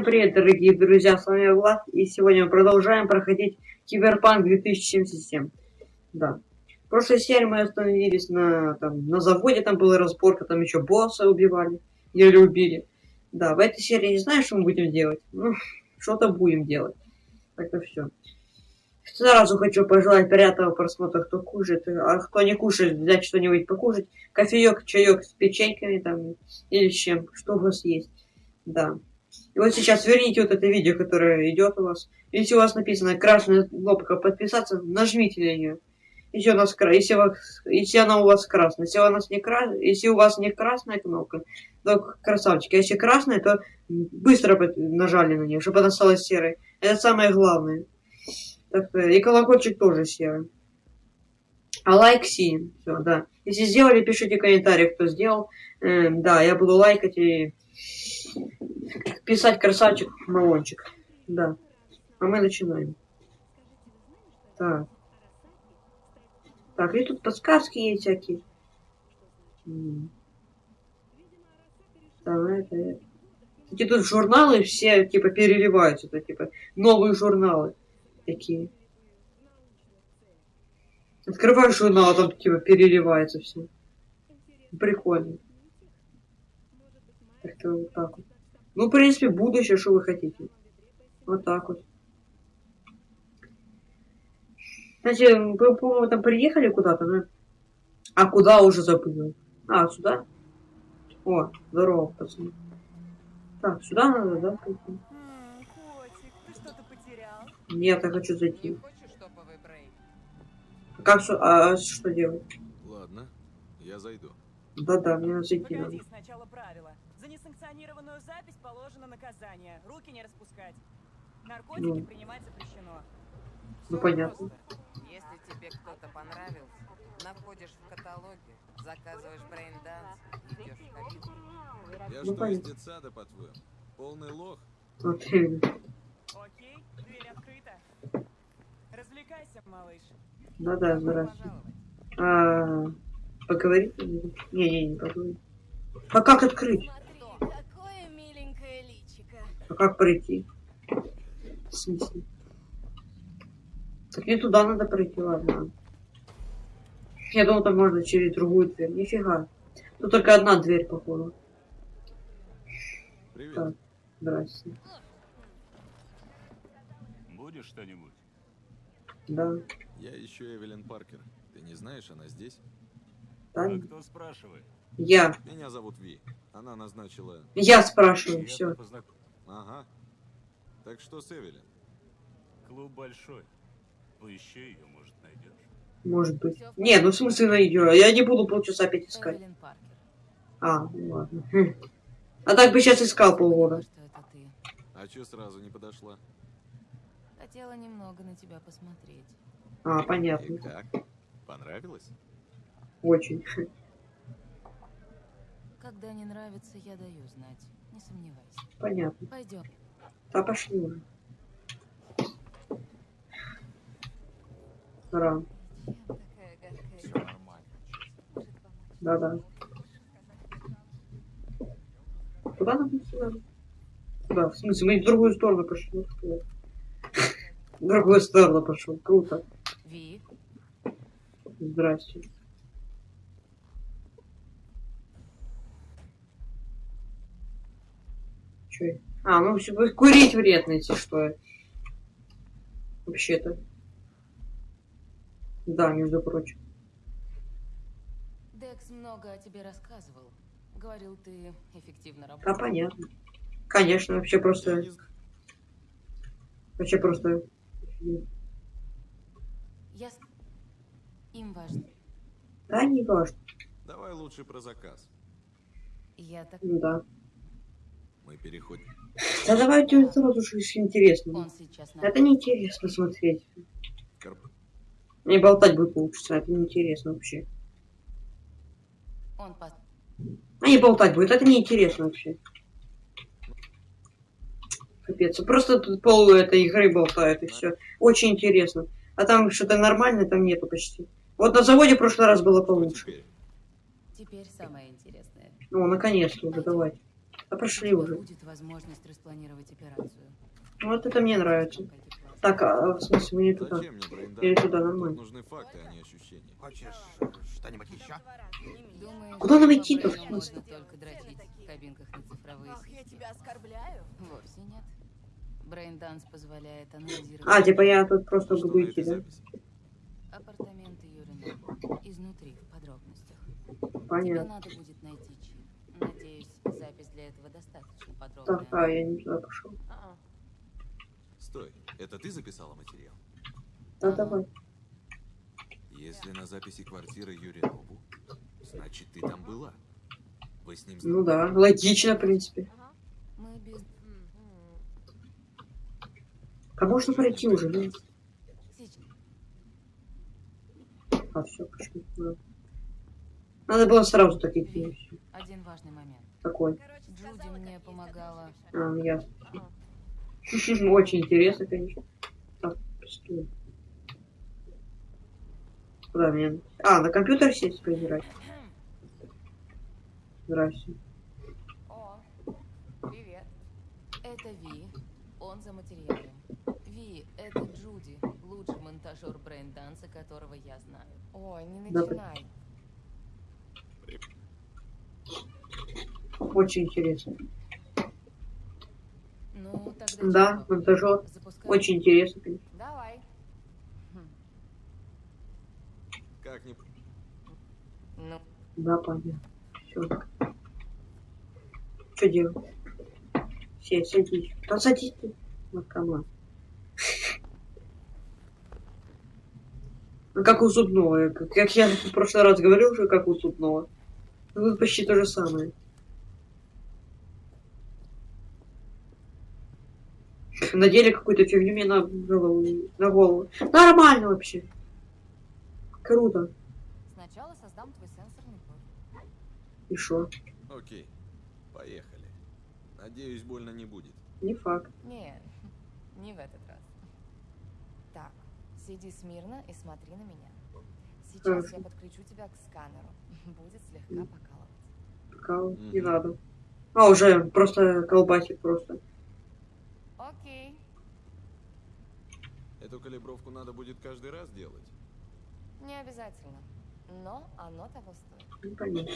Всем привет, дорогие друзья, с вами Влад, и сегодня мы продолжаем проходить Киберпанк 2077. Да. В прошлой серии мы остановились на, там, на заводе, там была разборка, там еще босса убивали, или убили. Да, в этой серии не знаю, что мы будем делать. Ну, что-то будем делать. Так-то все. Сразу хочу пожелать приятного просмотра, кто кушает, а кто не кушает, взять что-нибудь покушать. Кофеек, чаек с печеньками там, или с чем, что у вас есть. Да. И вот сейчас верните вот это видео, которое идет у вас. Если у вас написано красная кнопка подписаться, нажмите на нее. Если, у нас, если, вас, если она у вас красная, если у, нас не крас, если у вас не красная кнопка, то красавчики. А если красная, то быстро нажали на нее, чтобы она стала серой. Это самое главное. Так, и колокольчик тоже серый. А лайк синим. Все, да. Если сделали, пишите комментарии, кто сделал. Э, да, я буду лайкать и писать красавчик Малончик. Да. А мы начинаем. Так. Так, и тут подсказки есть всякие. Так, это, это. Кстати, тут журналы все, типа, переливаются. Это, типа, новые журналы такие. Открываешь журнал, а там, типа, переливается все. Прикольно. Как-то вот так вот. Ну, в принципе, будущее, что вы хотите. Вот так вот. Кстати, вы, по-моему, там приехали куда-то, да? А куда уже забыл? А, сюда? О, здорово, пацаны. Так, сюда надо, да, пойти? Нет, я хочу зайти. А как а, что делать? Ладно, я зайду. Да-да, мне надо зайти. Погоди, надо. сначала правила. Несанкционированную запись положено наказание. Руки не распускать. Наркотики ну. принимать запрещено. Ну, понятно. Просто. Если тебе кто-то понравился, находишь в каталоге, заказываешь брейн-данс, идешь в кабинку. Я ну, что, из детсада, по-твоему? Полный лох? Окей. Окей, дверь открыта. Развлекайся, малыш. Да-да, здравствуйте. А, поговорить? Не-не, не поговорить. А как открыть? Как пройти? В смысле? Так мне туда надо пройти, ладно. Я думал, там можно через другую дверь. Нифига. Тут только одна дверь, походу. Привет. Так, здрасте. Будешь что-нибудь? Да. Я ищу Эвелин Паркер. Ты не знаешь, она здесь? Да. А кто спрашивает? Я. Меня зовут Ви. Она назначила... Я спрашиваю, все. Познак... Ага. Так что с Эвелин? Клуб большой. Поищи ее, может, найдешь. Может быть. Не, ну в смысле найдешь. Я не буду полчаса опять искать. А, ну ладно. Хм. А так бы сейчас искал полгода. А че сразу не подошла? Хотела немного на тебя посмотреть. А, понятно. И как? Понравилось? Очень. Когда не нравится, я даю знать. Не сомневайся. Понятно. Пойдем. Да пошли уже. Нормально. Да-да. Куда нам надо? Куда? В смысле, мы в другую сторону пошли. В другую сторону пошел. Круто. Ви. Здрасте. Че? А, ну все, курить вредно, если что. Вообще-то. Да, между прочим. Декс много о тебе рассказывал. Говорил, ты эффективно Да, работаешь. понятно. Конечно, вообще просто... Вообще просто... Я... Им важно. Да, не важно. Давай лучше про заказ. Я так... Ну да. Мы переходим. Да давайте сразу же интересно. Это неинтересно смотреть. Корп... Не болтать будет лучше, это неинтересно вообще. Он по... А не болтать будет, это неинтересно вообще. Капец, просто тут пол этой игры болтают и все. Очень интересно. А там что-то нормальное там нету почти. Вот на заводе в прошлый раз было получше. теперь? Теперь самое интересное. Ну, наконец-то уже, давайте. Да У тебя уже. будет возможность распланировать операцию. Вот это мне нравится. Так, а в смысле, мне туда? Или туда нормально? нужны факты, а не ощущения. Хочешь что-нибудь еще? Думаешь, Куда нам идти-то, в смысле? можно только дрочить в кабинках на цифровые Ах, я тебя оскорбляю? Вовсе нет. Брейнданс позволяет анализировать А, типа я тут просто Что буду идти, да? апартаменты Юрина. Изнутри, в подробностях. Тебе Понятно. надо будет найти запись для этого достаточно Так, подробная. а, я не туда пошел. А-а. Стой, это ты записала материал? Да, давай. Если на записи квартиры Юринову, значит ты там была. Вы с ним Ну да, логично, в принципе. Ага. Мы без... А можно пройти уже, да? А, все, пошли. Да. Надо было сразу такие фильмы. Один важный момент. Какой? Короче, Джуди мне помогала. а ясно. Ага. Очень интересно, конечно. Так, стой. Куда мне? А, на компьютер сесть поиграть. Здрасте. О, привет. Это Ви. Он за материалом. Ви, это Джуди, лучший монтажер брейнданса, которого я знаю. Ой, не Да, начинай. Очень интересно. Ну, тогда Да, чего? монтажер. Запускаем? Очень интересно, конечно. Давай. Как не... Ну, Да, понятно. Все. Что делать? Все, садись. Да садись ты. Наркоман. Ну, как у зубного. Как, как я в прошлый раз говорил уже, как у зубного. Ну, Тут почти то же самое. Надели какую-то фигню мне на голову. На голову. Нормально вообще. Круто. Сначала создам твой сенсорный код. И шо? Окей, поехали. Надеюсь, больно не будет. Не факт. Не, не в этот раз. Так, сиди смирно и смотри на меня. Сейчас Хорошо. я подключу тебя к сканеру. Будет слегка покалывать. Кал, не Мгм. надо. А, уже просто колбасит просто. Окей. Эту калибровку надо будет каждый раз делать. Не обязательно. Но оно того стоит. Ну, понятно.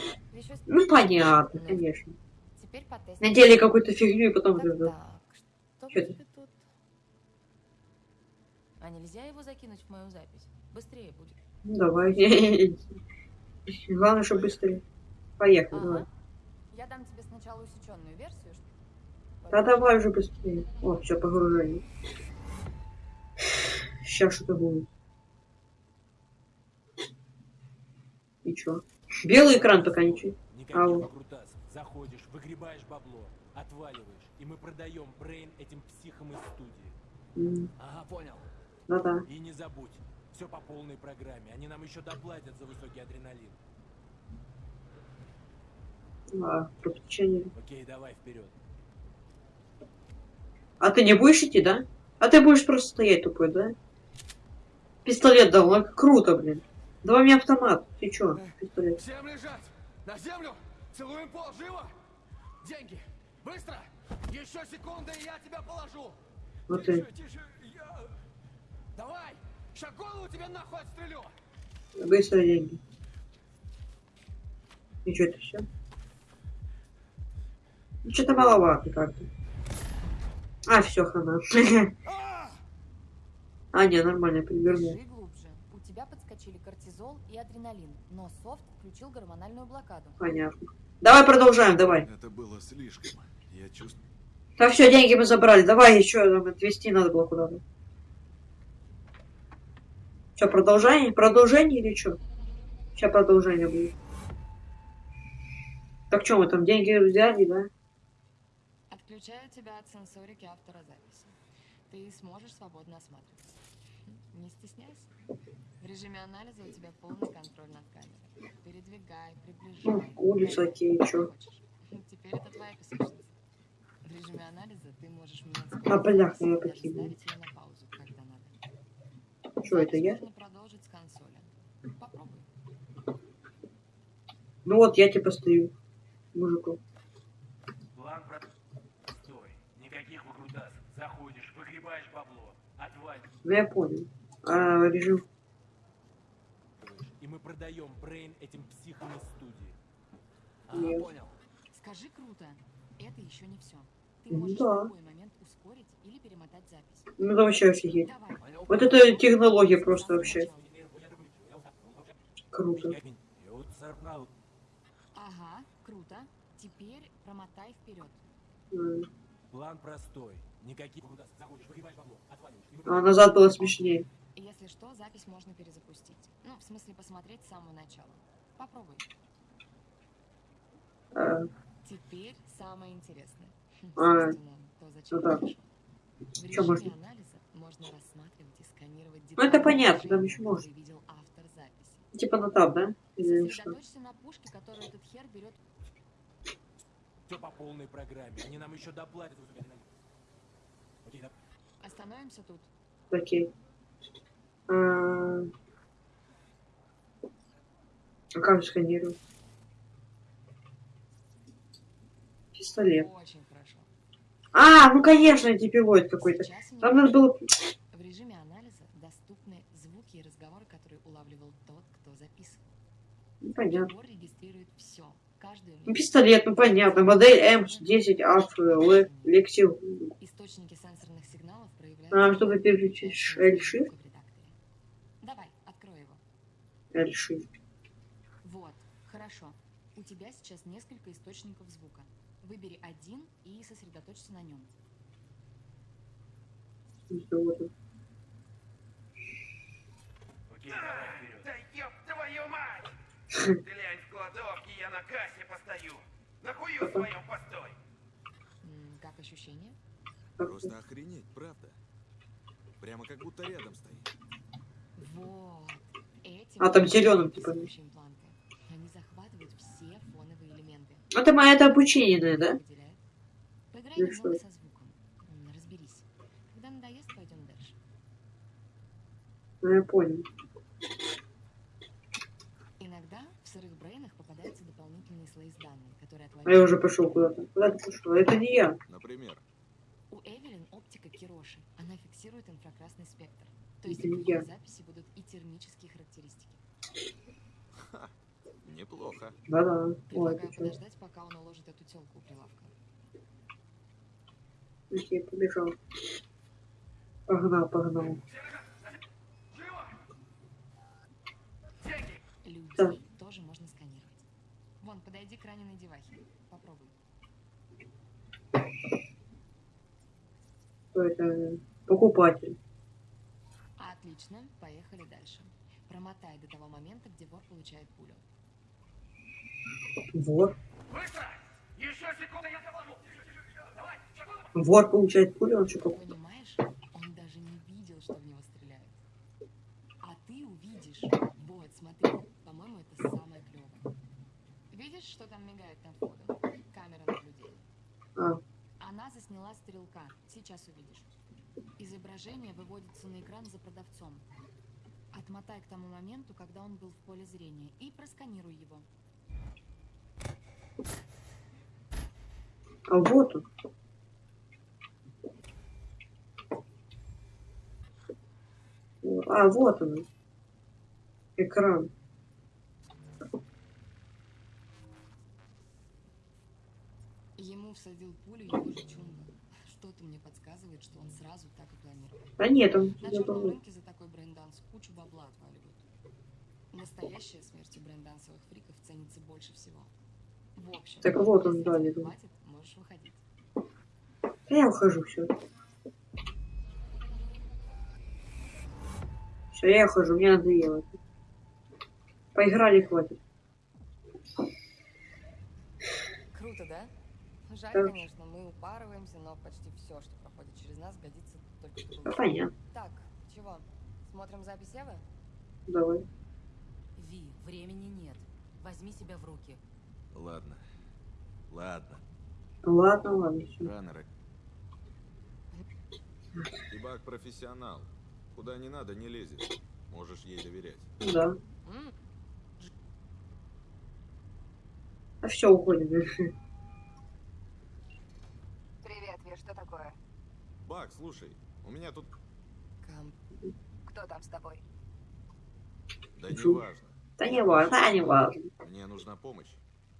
Ну, понятно, конечно. Теперь потестим. Надели какую-то фигню и потом... Так, так. Что тебе тут? а нельзя его закинуть в мою запись? Быстрее будет. Ну, давай. Главное, чтобы быстрее. Поехали, давай. Ага. Я дам тебе сначала усеченную версию. ш- Да давай уже быстрее. О, все, погружение. Сейчас что-то будет. И чё? Белый экран пока ничего. Никаких Ау. Заходишь, выгребаешь бабло, отваливаешь, и мы продаем брейн этим психам из студии. Ага, понял. Да-да. И не забудь, все по полной программе. Они нам еще доплатят за высокий адреналин. А. Окей, давай вперед. А ты не будешь идти, да? А ты будешь просто стоять тупой, да? Пистолет дал, ну, круто, блин. Давай мне автомат. Ты чё, пистолет? Всем лежать! На землю! Целуем пол, живо! Деньги! Быстро! Еще секунда, и я тебя положу! Вот ты. Тише, тише, я... Давай! Ща голову тебе нахуй отстрелю! Быстро деньги. И что это все? Ну, что-то маловато как-то. А, все, хана. А, не, нормально, перевернул. У тебя подскочили кортизол и адреналин, но софт включил гормональную блокаду. Понятно. Давай продолжаем, давай. Это было слишком. Я чувствую... Так, все, деньги мы забрали. Давай еще там отвезти надо было куда-то. Что, продолжение? Продолжение или что? Сейчас продолжение будет. Так что мы там деньги взяли, да? Отключаю тебя от сенсорики автора записи. Ты сможешь свободно осматриваться. Не стесняйся. В режиме анализа у тебя полный контроль над камерой. Передвигай, приближай. Улица, окей, чё? Теперь это твоя песочница. В режиме анализа ты можешь менять А, скорость бляха, записи я и даже покинул. ставить ее на паузу, когда надо. Что это я? можно продолжить с консоли. Попробуй. Ну вот, я типа стою. Мужику. План выгребаешь бабло, Ну я понял. А, режим. и мы продаем Брейн этим психам из студии. Ага, Нет. понял. Скажи круто. Это еще не все. Ты можешь да. в любой момент ускорить или перемотать запись. Ну это вообще офигеть. Давай. Вот это технология просто вообще. Круто. Ага, круто. Теперь промотай вперед. М. План простой. Никаких заходишь, бабло, отваливаешь. А назад было смешнее. Если что, запись можно перезапустить. Ну, в смысле, посмотреть с самого начала. Попробуй. А, Теперь самое интересное. А, Собственно, то, зачем ну да. В Чё можно? анализа можно рассматривать и сканировать Ну, это детали понятно, там еще можно. которые видел автор записи. типа на таб, да? Или что? Сосредоточься на пушке, которую этот хер берет. Все по полной программе. Они нам еще доплатят. Окей, да. Остановимся тут. Окей. А, а как сканировать? Пистолет. Очень хорошо. А, ну конечно, антипилот какой-то. Там надо было... в режиме анализа доступны звуки и разговоры, которые улавливал тот, кто записывал. Ну, понятно. Прибор регистрирует Ну, пистолет, ну понятно. Модель М10 АФ Л Лексил. Источники сенсорных сигналов проявляют... А, чтобы переключить L-shift? Давай, открой его. L-shift. Вот, хорошо. У тебя сейчас несколько источников звука. Выбери один и сосредоточься на нем. Окей, давай вперед. Да ёб твою мать! Глянь в кладовке, кассе постою. Нахую своем постой. Как ощущение? Просто охренеть, правда. Прямо как будто рядом стоит. Вот. Эти А, там вот зелёным, типа. Они захватывают все фоновые элементы. Это моя это обучение, да? Поиграй Ну немного со звуком. Разберись. Когда надоест, пойдем дальше. Ну, я понял. А я уже пошел куда-то. Куда ты пошел? Это не я. Например, У Эвелин оптика Кироши. Она фиксирует инфракрасный спектр. То есть Это не в ее я. записи будут и термические характеристики. неплохо. Да-да. Ой, Предлагаю чё? подождать, пока он уложит эту телку у прилавка. Окей, побежал. Погнал, погнал. Людей Да. тоже можно сканировать. Вон, подойди к раненой девахе. Попробуй. Кто это? Покупатель. Отлично, поехали дальше. Промотай до того момента, где вор получает пулю. Вор. Быстро! Еще секунду, я доложу! Давай! Вор получает пулю, он что покупает? Понимаешь, он даже не видел, что в него стреляют. А ты увидишь. Вот, смотри, по-моему, это самое клевое. Видишь, что там мигает на входу? Камера наблюдения. А, Она засняла стрелка. Сейчас увидишь. Изображение выводится на экран за продавцом. Отмотай к тому моменту, когда он был в поле зрения, и просканируй его. а вот он. А, вот он. Экран. Ему всадил пулю его же чумба. Что-то мне подсказывает, что он сразу так и планировал. Да нет, он На не черном рынке за такой брейнданс кучу бабла отваливают. Настоящая смерть у брейндансовых фриков ценится больше всего. В общем, Так вот он, да, видел. хватит, можешь выходить. Я ухожу, все. Все, я ухожу, мне надоело. Поиграли, хватит. Круто, да? Жаль, конечно, мы упарываемся, но почти все, что проходит через нас, годится только чтобы... Да, понятно. Так, чего? Смотрим запись Эвы? Давай. Ви, времени нет. Возьми себя в руки. Ладно. Ладно. Ладно, ладно. Раннеры. Тибак профессионал. Куда не надо, не лезет. Можешь ей доверять. Да. А все, уходим. Привет, Ви, что такое? Бак, слушай, У меня тут... Кам... Кто там с тобой? Да не важно. Да не важно, да не важно. Мне нужна помощь.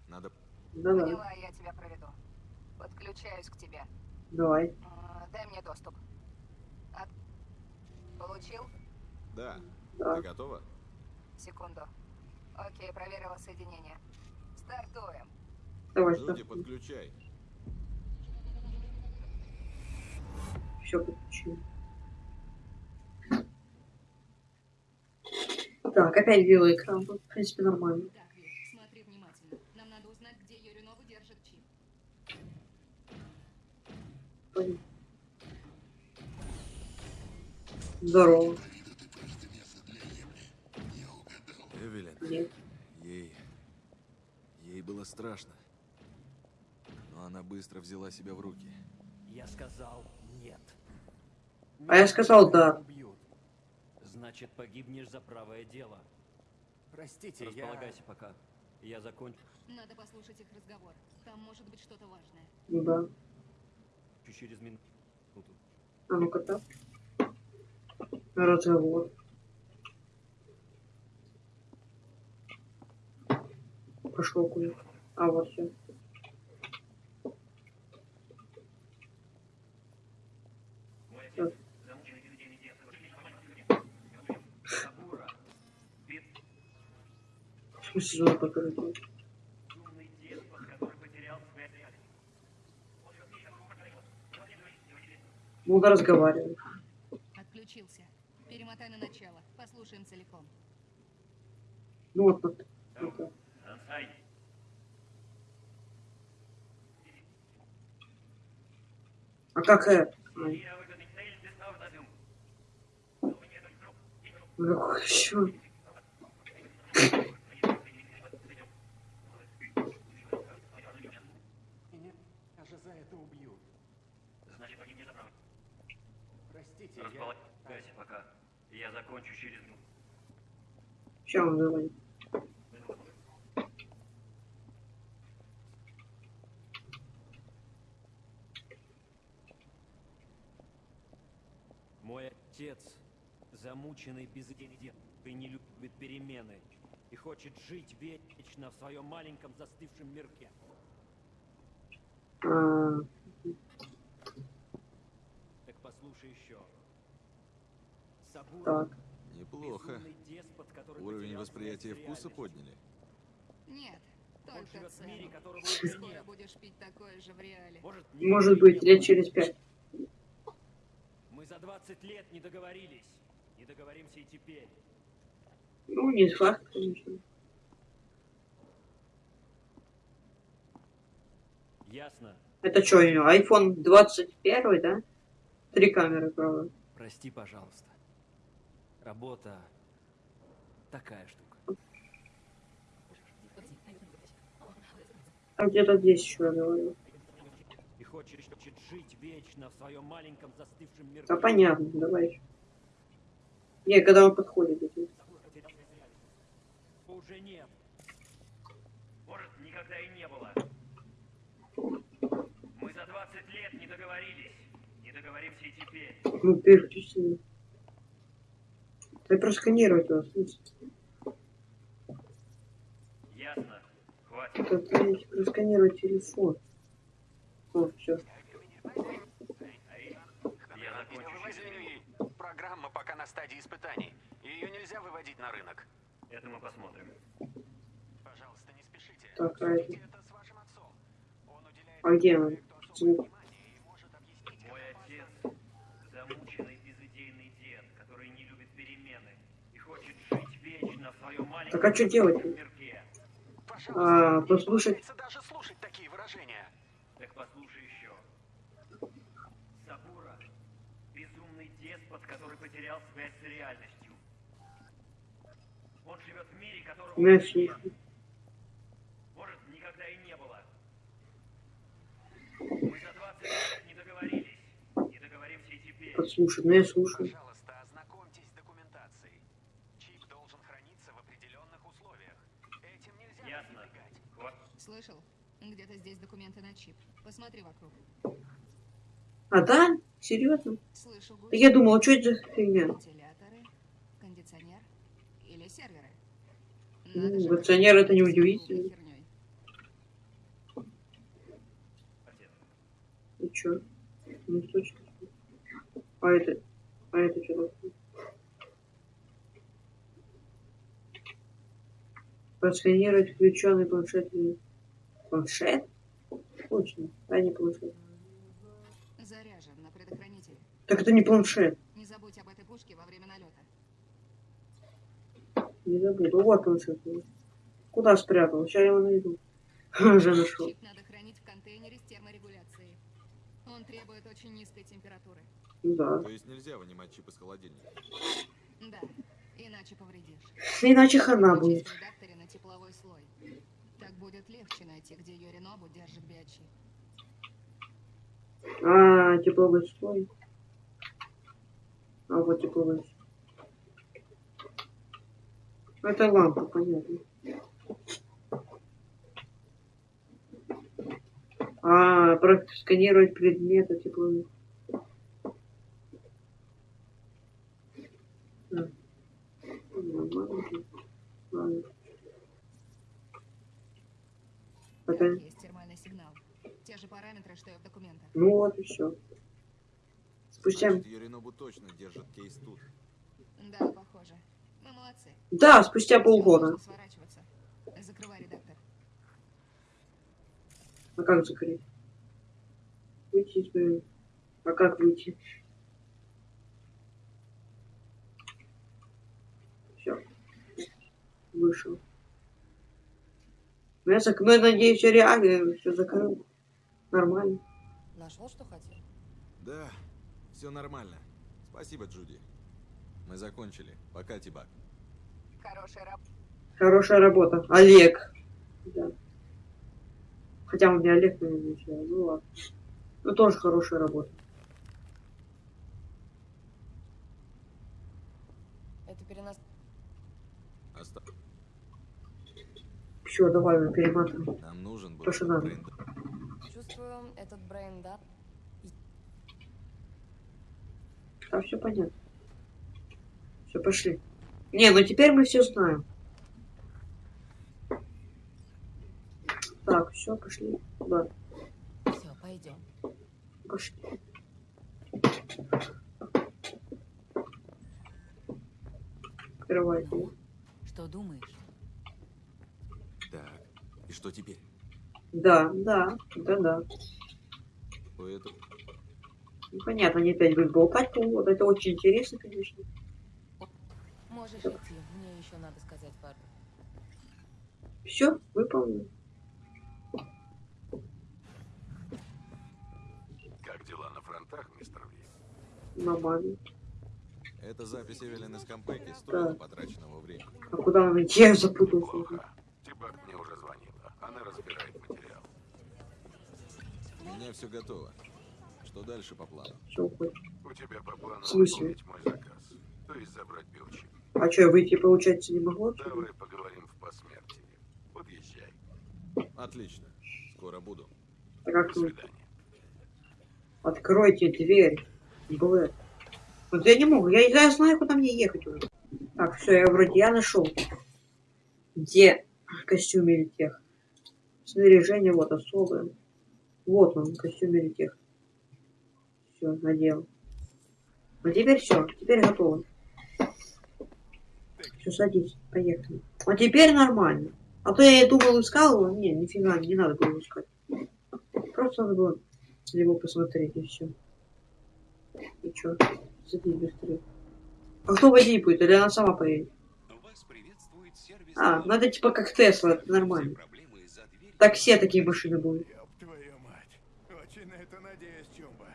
Надо... Да-да, Поняла, я тебя проведу. Подключаюсь к тебе. давай. Дай мне доступ. От- Получил? Да. Да. Ты готова? Секунду. Окей, проверила соединение. Стартуем. Давай, Люди, что? подключай. Все подключил. Так, опять белый экран. Тут, в принципе, нормально. Так, Вик, смотри внимательно. Нам надо узнать, где Юринова держит чип. Понятно. Здорово. Эвелин, Нет. ей... Ей было страшно. Но она быстро взяла себя в руки. Я сказал нет. А я сказал да. Убьют. Значит, погибнешь за правое дело. Простите, я... Располагайся пока. Я закончу Надо послушать их разговор. Там может быть что-то важное. Ну да. через минуту. А ну-ка так. Разговор. Пошел куда. А вот все. Смысле, надо покрыть? Буду разговаривать. Отключился. Перемотай на начало. Послушаем целиком. Ну вот, вот. вот так. А как это? Ну, еще? Меня же за это убьют. Значит, погибнешь за правое. Простите, Располагайся пока. Я закончу через минуту. Сейчас он звонит. Мой отец замученный и не любит перемены и хочет жить вечно в своем маленьком застывшем мирке. А, Так послушай еще. Так. Неплохо. Уровень восприятия вкуса подняли. Нет, только в мире, цену. которого уже Скоро будешь пить такое же в реале. Может, быть, лет через пять. Мы за 20 лет не договорились. Не договоримся и теперь. Ну, не факт, конечно. Ясно? Это что, у него iPhone 21, да? Три камеры, правда. Прости, пожалуйста. Работа такая штука. А где-то здесь еще я говорю. И хочет жить вечно в своем маленьком застывшем мирке. Да понятно, давай. Не, когда он подходит. Уже нет. Может, никогда и не было. Мы за 20 лет не договорились. Не договоримся и теперь. Ну, переключи. Да просканировать его. Ясно. Хватит. Просканировать телефон. О. Я минуту. Программа пока на стадии испытаний. Ее нельзя выводить на рынок. Это мы посмотрим. Пожалуйста, не спешите. Так, а это- Обсудите это с вашим отцом. Он уделяет А где он? Звук. внимание и может объяснить, Мой как отец важно- замученный безыдейный дед, который не любит перемены и хочет жить вечно в своем маленьком Так а что делать? А, послушать. даже слушать такие выражения. Так послушай еще. Сабура – безумный деспот, который потерял связь с реальностью. Он живет в мире, которого слушаю. Может, никогда и не было. Мы за 20 лет не договорились. Не договоримся и теперь. Подслушать, ну я слушаю. Пожалуйста, ознакомьтесь с документацией. Чип должен храниться в определенных условиях. Этим нельзя Ясно. пренебрегать. Хва- Слышал? Где-то здесь документы на чип. Посмотри вокруг. А да? Серьезно? Слышу я гудки. думал, что это за фигня? Вентиляторы, кондиционер или серверы. Ну, кондиционер это не удивительно. И чё? Ну, точно. А это... А это что такое? Просканировать включенный планшет. Планшет? Точно. А не планшет. Заряжен на предохранителе. Так это не планшет. Не забудь об этой пушке во время налета. Не забуду. Вот планшет. Куда спрятал? Сейчас я его найду. Уже нашел. Чип надо хранить в контейнере с терморегуляцией. Он требует очень низкой температуры. Да. То есть нельзя вынимать чип из холодильника. Да, иначе повредишь. Иначе хана будет. Редакторе на тепловой слой. Так будет легче найти, где Юринобу держит биочип. А, тепловой слой. А вот тепловой слой. Это лампа, понятно. А, просканировать предметы тепловой. Да. Нормально. Ладно. Это... Так, есть термальный сигнал. Те же параметры, что и в документах. Ну вот и все. Спустя... Юринобу точно держит кейс тут. Да, похоже. Мы молодцы. Да, спустя полгода. Закрывай редактор. А как закрыть? Выйти из меню. А как выйти? Все. Вышел. Ну, я, зак... ну, я надеюсь, реально все закрыл. Нормально. Нашел, что хотел? Да, все нормально. Спасибо, Джуди. Мы закончили. Пока, Тибак. Хорошая работа. Хорошая работа. Олег. Да. Хотя у меня Олег, наверное, начал. Ну ладно. Ну тоже хорошая работа. Это перенос... Оста- Все, давай мы перематываем. Нам нужен был То, что надо. Брейн, да? А все понятно. Все, пошли. Не, ну теперь мы все знаем. Так, все, пошли. Да, Все, пойдем. пошли. Открывай. Ну, что думаешь? Так, и что теперь? Да, да, да, да. У этого... Ну, понятно, они опять будут болтать полгода. Это очень интересно, конечно. Можешь идти, мне еще надо сказать пару. Все, выполнено. Как дела на фронтах, мистер Ви? Нормально. Это запись Эвелин из Кампеки стоила Да. потраченного времени. А куда нам идти? Я запутался. Плохо. Тибак мне уже звонила. Она разбирает меня все готово. Что дальше по плану? У тебя по плану выполнить мой заказ. То есть забрать биочип. А что, выйти, получается, не ли? Давай поговорим в посмертии. Подъезжай. Отлично. Скоро буду. А как До свидания. Откройте дверь. Блэк. Вот я не могу. Я, я знаю, куда мне ехать уже. Так, все, я вроде я нашел. Где костюм или тех? Снаряжение вот особое. Вот он, костюм или тех. Все, надел. Ну теперь все, теперь готово. Все, садись, поехали. А теперь нормально. А то я думал, искал его. Не, нифига, не надо было искать. Просто надо было на него посмотреть и все. И чё? Садись быстрее. А кто водить будет? Или она сама поедет? А, надо типа как Тесла, это нормально. Так все такие машины будут. Ёб твою мать. Очень на это надеюсь, Чумба.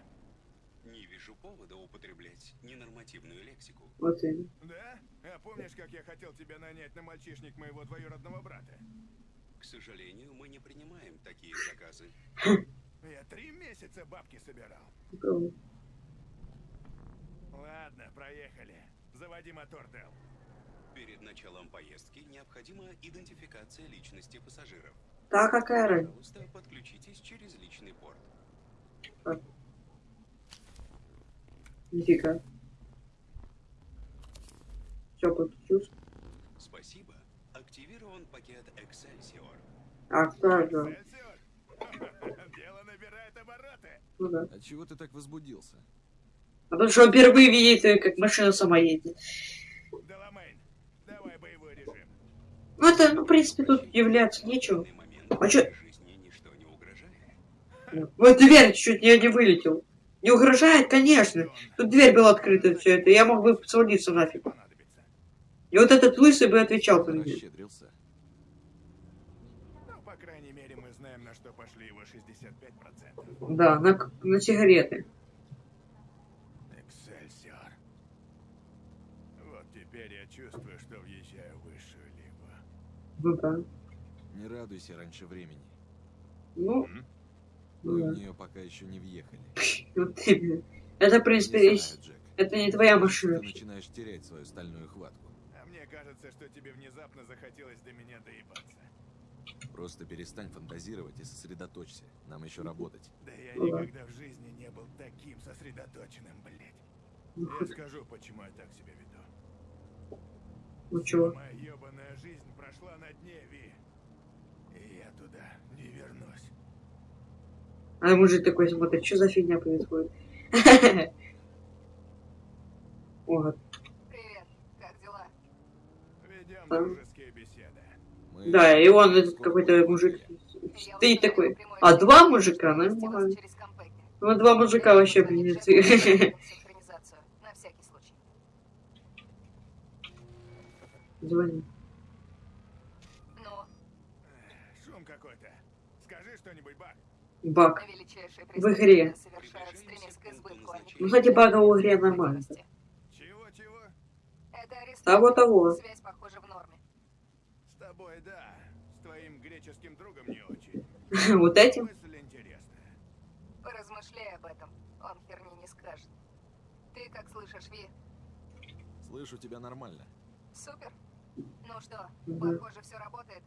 Не вижу повода употреблять ненормативную лексику. Вот и. Да? А помнишь, как я хотел тебя нанять на мальчишник моего двоюродного брата? К сожалению, мы не принимаем такие заказы. Я три месяца бабки собирал. Ладно, проехали. Заводи мотор, Дел. Перед началом поездки необходима идентификация личности пассажиров. Да, какая разница? Пожалуйста, подключитесь через личный порт. Нифига. Все, подключился. Спасибо. Активирован пакет Excelsior. А, кто же? Дело набирает обороты. Ну да. А чего ты так возбудился? А то, что он впервые видит, э, как машина сама едет. Деламейн, давай боевой режим. Ну это, ну, в принципе, тут удивляться нечего. А чё- не угрожает. Вот дверь чуть не, не вылетел. Не угрожает, конечно. Тут дверь была открыта, все это. Я мог бы свалиться нафиг. И вот этот лысый бы отвечал по мне. Ну, по крайней мере, мы знаем, на что пошли его 65%. Да, на, на сигареты. Эксельсиор. Вот теперь я чувствую, что въезжаю в высшую лигу. Ну да. Не радуйся раньше времени. Ну, М? ну Мы да. в нее пока еще не въехали. Это, в принципе, это не твоя машина. Ты начинаешь терять свою стальную хватку. Кажется, что тебе внезапно захотелось до меня доебаться. Просто перестань фантазировать и сосредоточься. Нам еще работать. Да я да. никогда в жизни не был таким сосредоточенным, блядь. Ну, Я скажу, почему я так себя веду. Ну чего? Моя ебаная жизнь прошла на дне, Ви. И я туда не вернусь. А мужик такой смотрит, что за фигня происходит? Вот. Привет, как дела? Ведем А? дружеские беседы. Мы Да, и он, этот какой-то мужик, стоит установила такой. А два мужика, нормально. Ну, два мужика вообще, ты- случай. Звони. Ну, Шум какой-то. Скажи что-нибудь, Бак. Баг. величайшие В игре. Ну, кстати, бага в игре нормально. Чего-чего? Того-того. Связь, похоже, тобой, да. С твоим греческим другом не очень. Вот этим? Мысль интересная. Поразмышляй об этом. Он херни не скажет. Ты как слышишь, Ви? Слышу тебя нормально. Супер. Ну что, Мгм. похоже, все работает.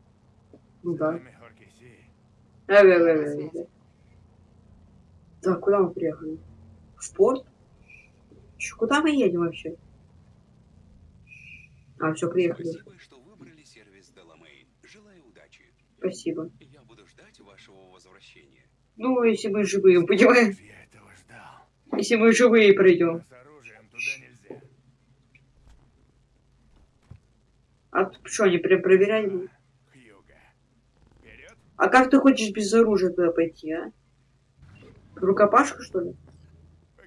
Ну да. Сами Хоркиси. Э, э, Я э, на э, связи. э. Так, куда мы приехали? В порт? Чё, куда мы едем вообще? А, все, приехали. Спасибо, что Спасибо. Я буду ждать вашего возвращения. Ну, если мы живые, понимаешь? Если мы живые пройдем. А что, они прям проверяли? А как ты хочешь без оружия туда пойти, а? Рукопашку, что ли?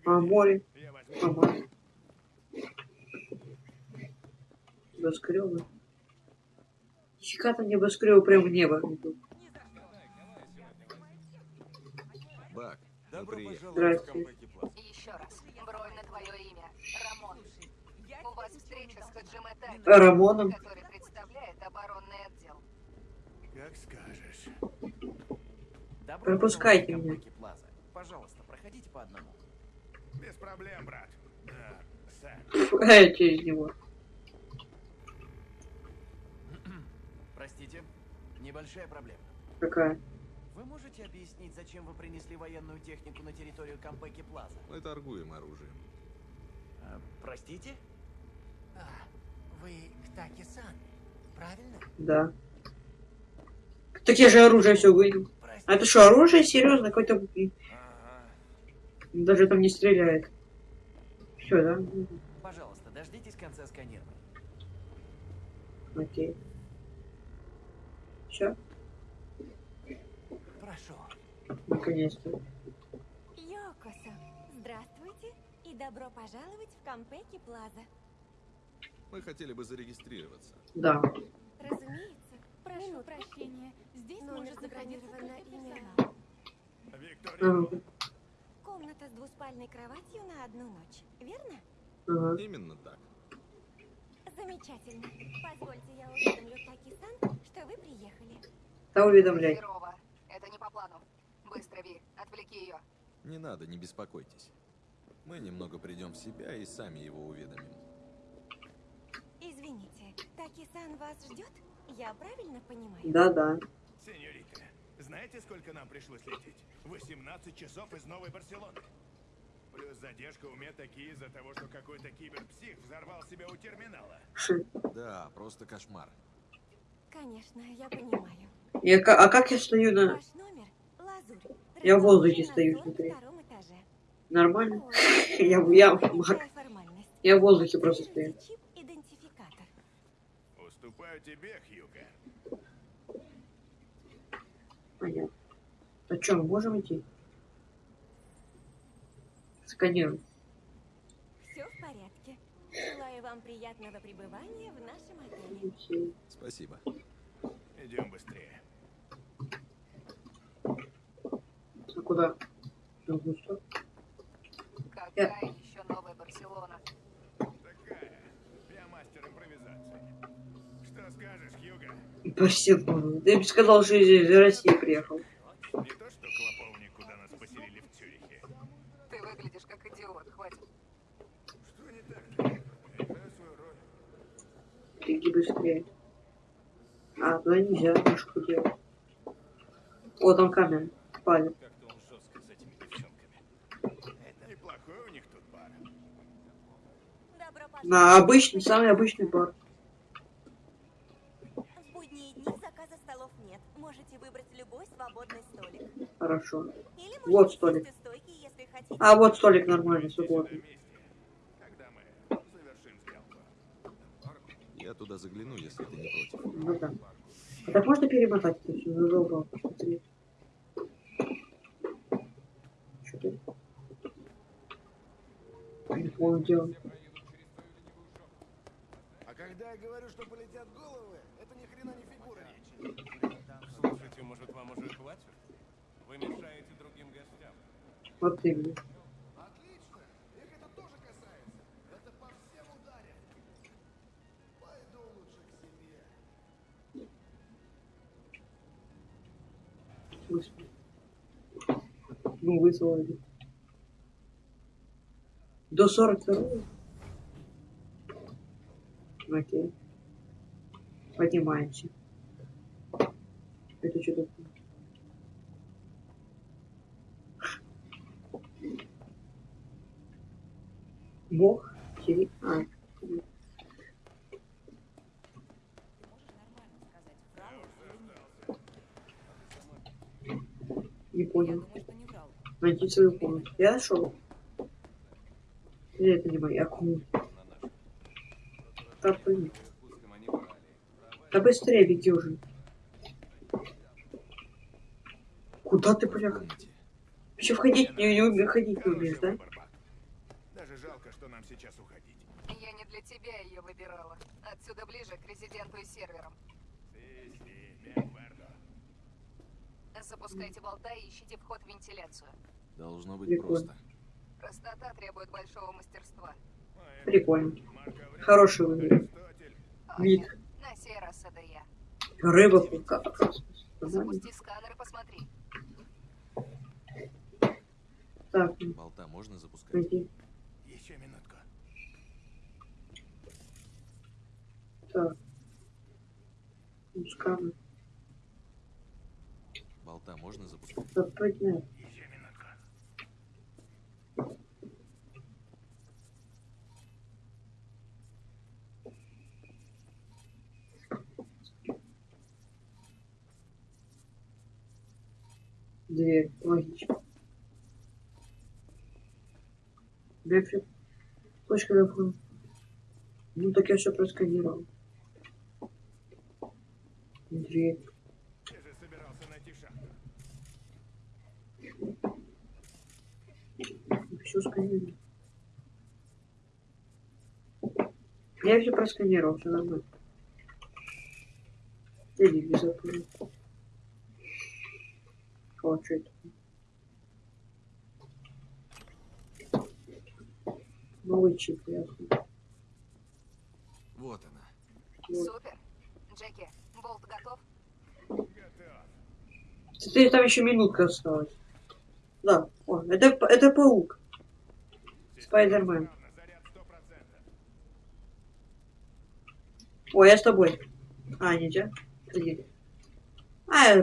А, море. Я возьму. А, море. Небоскребы. Нифига там небоскребы прям в небо. идут. Бак, приехали. Здрасте. И еще раз. Бронь на твое имя. Рамон. У вас встреча с Хаджиме Таки, А Рамоном? который представляет оборонный отдел. Как скажешь. Добро Пропускайте в меня. Плаза. Пожалуйста, проходите по одному. Без проблем, брат. А, Сэм. Э, через него. Простите, небольшая проблема. Какая? Вы можете объяснить, зачем вы принесли военную технику на территорию Компеки Плаза? Мы торгуем оружием. А, простите? А, вы Ктаки-сан, правильно? Да. Так я же оружие все выйду. А это что, оружие? Серьезно? Какой-то... Ага. Даже там не стреляет. Все, да? Пожалуйста, дождитесь конца сканирования. Окей. Все, Прошу. наконец-то. Йокосо, здравствуйте и добро пожаловать в Кампеки Плаза. Мы хотели бы зарегистрироваться. Да. Разумеется, прошу прощения, здесь Номер может находиться забронировано только имя. персонал. Виктория. Ага. Комната с двуспальной кроватью на одну ночь, верно? Ага. Именно так. Замечательно. Позвольте, я уведомлю Таки-сан, что вы приехали. Да уведомляй. Херово. Это не по плану. Быстро, Ви. Отвлеки ее. Не надо, не беспокойтесь. Мы немного придем в себя и сами его уведомим. Извините, Таки-сан вас ждет? Я правильно понимаю? Да-да. Сеньорита, знаете, сколько нам пришлось лететь? 18 часов из Новой Барселоны. Плюс задержка у меня такие из-за того, что какой-то киберпсих взорвал себя у терминала. Да, просто кошмар. Конечно, я понимаю. Я, ка- а как я стою на... Я в воздухе стою, смотри. 42 этаже. Нормально? Я, я, формальность. Я в воздухе просто стою. Уступаю тебе, Хьюга. Понятно. А что, мы можем идти? Сканируем. Все в порядке. Желаю вам приятного пребывания в нашем отеле. Спасибо. Идем быстрее. А куда? Какая еще новая Барселона? Такая. Я мастер импровизации. Что скажешь, Хьюга? Барселона. Ты бы сказал, что из, России приехал. Не то, что клоповник, куда нас поселили в Цюрихе. Ты выглядишь как идиот, хватит. Что не так? Я играю свою роль. Беги быстрее. А, туда нельзя мышку делать. О, там камера. Палец. Как-то он тут бар. На обычный, самый обычный бар. В будние дни заказа столов нет. Можете выбрать любой свободный столик. Хорошо. Вот столик. стойки. А, вот столик нормальный, свободный. Когда мы завершим сделку. Я туда загляну, если ты не против. Ну да. А так можно перемотать все? Задолбал, посмотри. Что ты? Не понял, дело. А когда я говорю, что полетят головы, это ни хрена не фигура речи. Слушайте, может, вам уже хватит? Вы мешаете другим гостям. Вот именно. Господи. Ну, вызвали. До 42 Окей. Поднимаемся. Это что такое? Бог? А, не понял. Найти свою комнату. Я нашел. Я это не моя комната. Да, блин. Да быстрее беги уже. Куда ты, бля? Еще входить не, не умеешь, ходить не умеешь, да? Даже жалко, что нам сейчас уходить. Я не для тебя ее выбирала. Отсюда ближе к резиденту и серверам. Bien acuerdo. Запускайте болта и ищите вход в вентиляцию. Должно быть Прикольно. просто. Простота требует большого мастерства. Прикольно. Хороший выбор. Вид. На сей раз это я. Рыба пука. Запусти сканер и посмотри. Так, Болта можно запускать? найди. Еще минутку. Так. Сканы. Можно запускать? Дверь. Логично. Грейпфрут. Точка веб Ну так я все просканировал. Дверь. Я же собирался найти шахту. Все сканировал. Я все просканировал, все нормально. Телевизор. тоже. О, что это? Новый чип, ясно. Вот она. Вот. Супер. Джеки, болт готов? Теперь там еще минутка осталась. Да, о, это, это паук. Спайдермен. О, я с тобой. А, нельзя? Иди. А,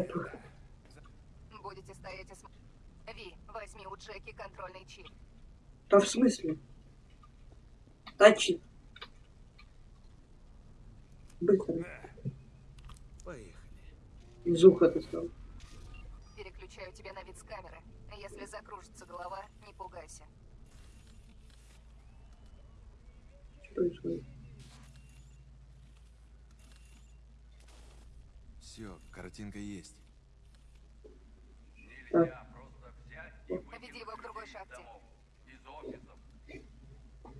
Будете стоять и смотреть. Ви, возьми у Джеки контрольный чип. Да в смысле? Тачи. Быстро. Поехали. Из уха ты стал. Переключаю тебя на вид с камеры. Если закружится голова, не пугайся. Что происходит? Все, картинка есть. Так. Веди его к другой шахте.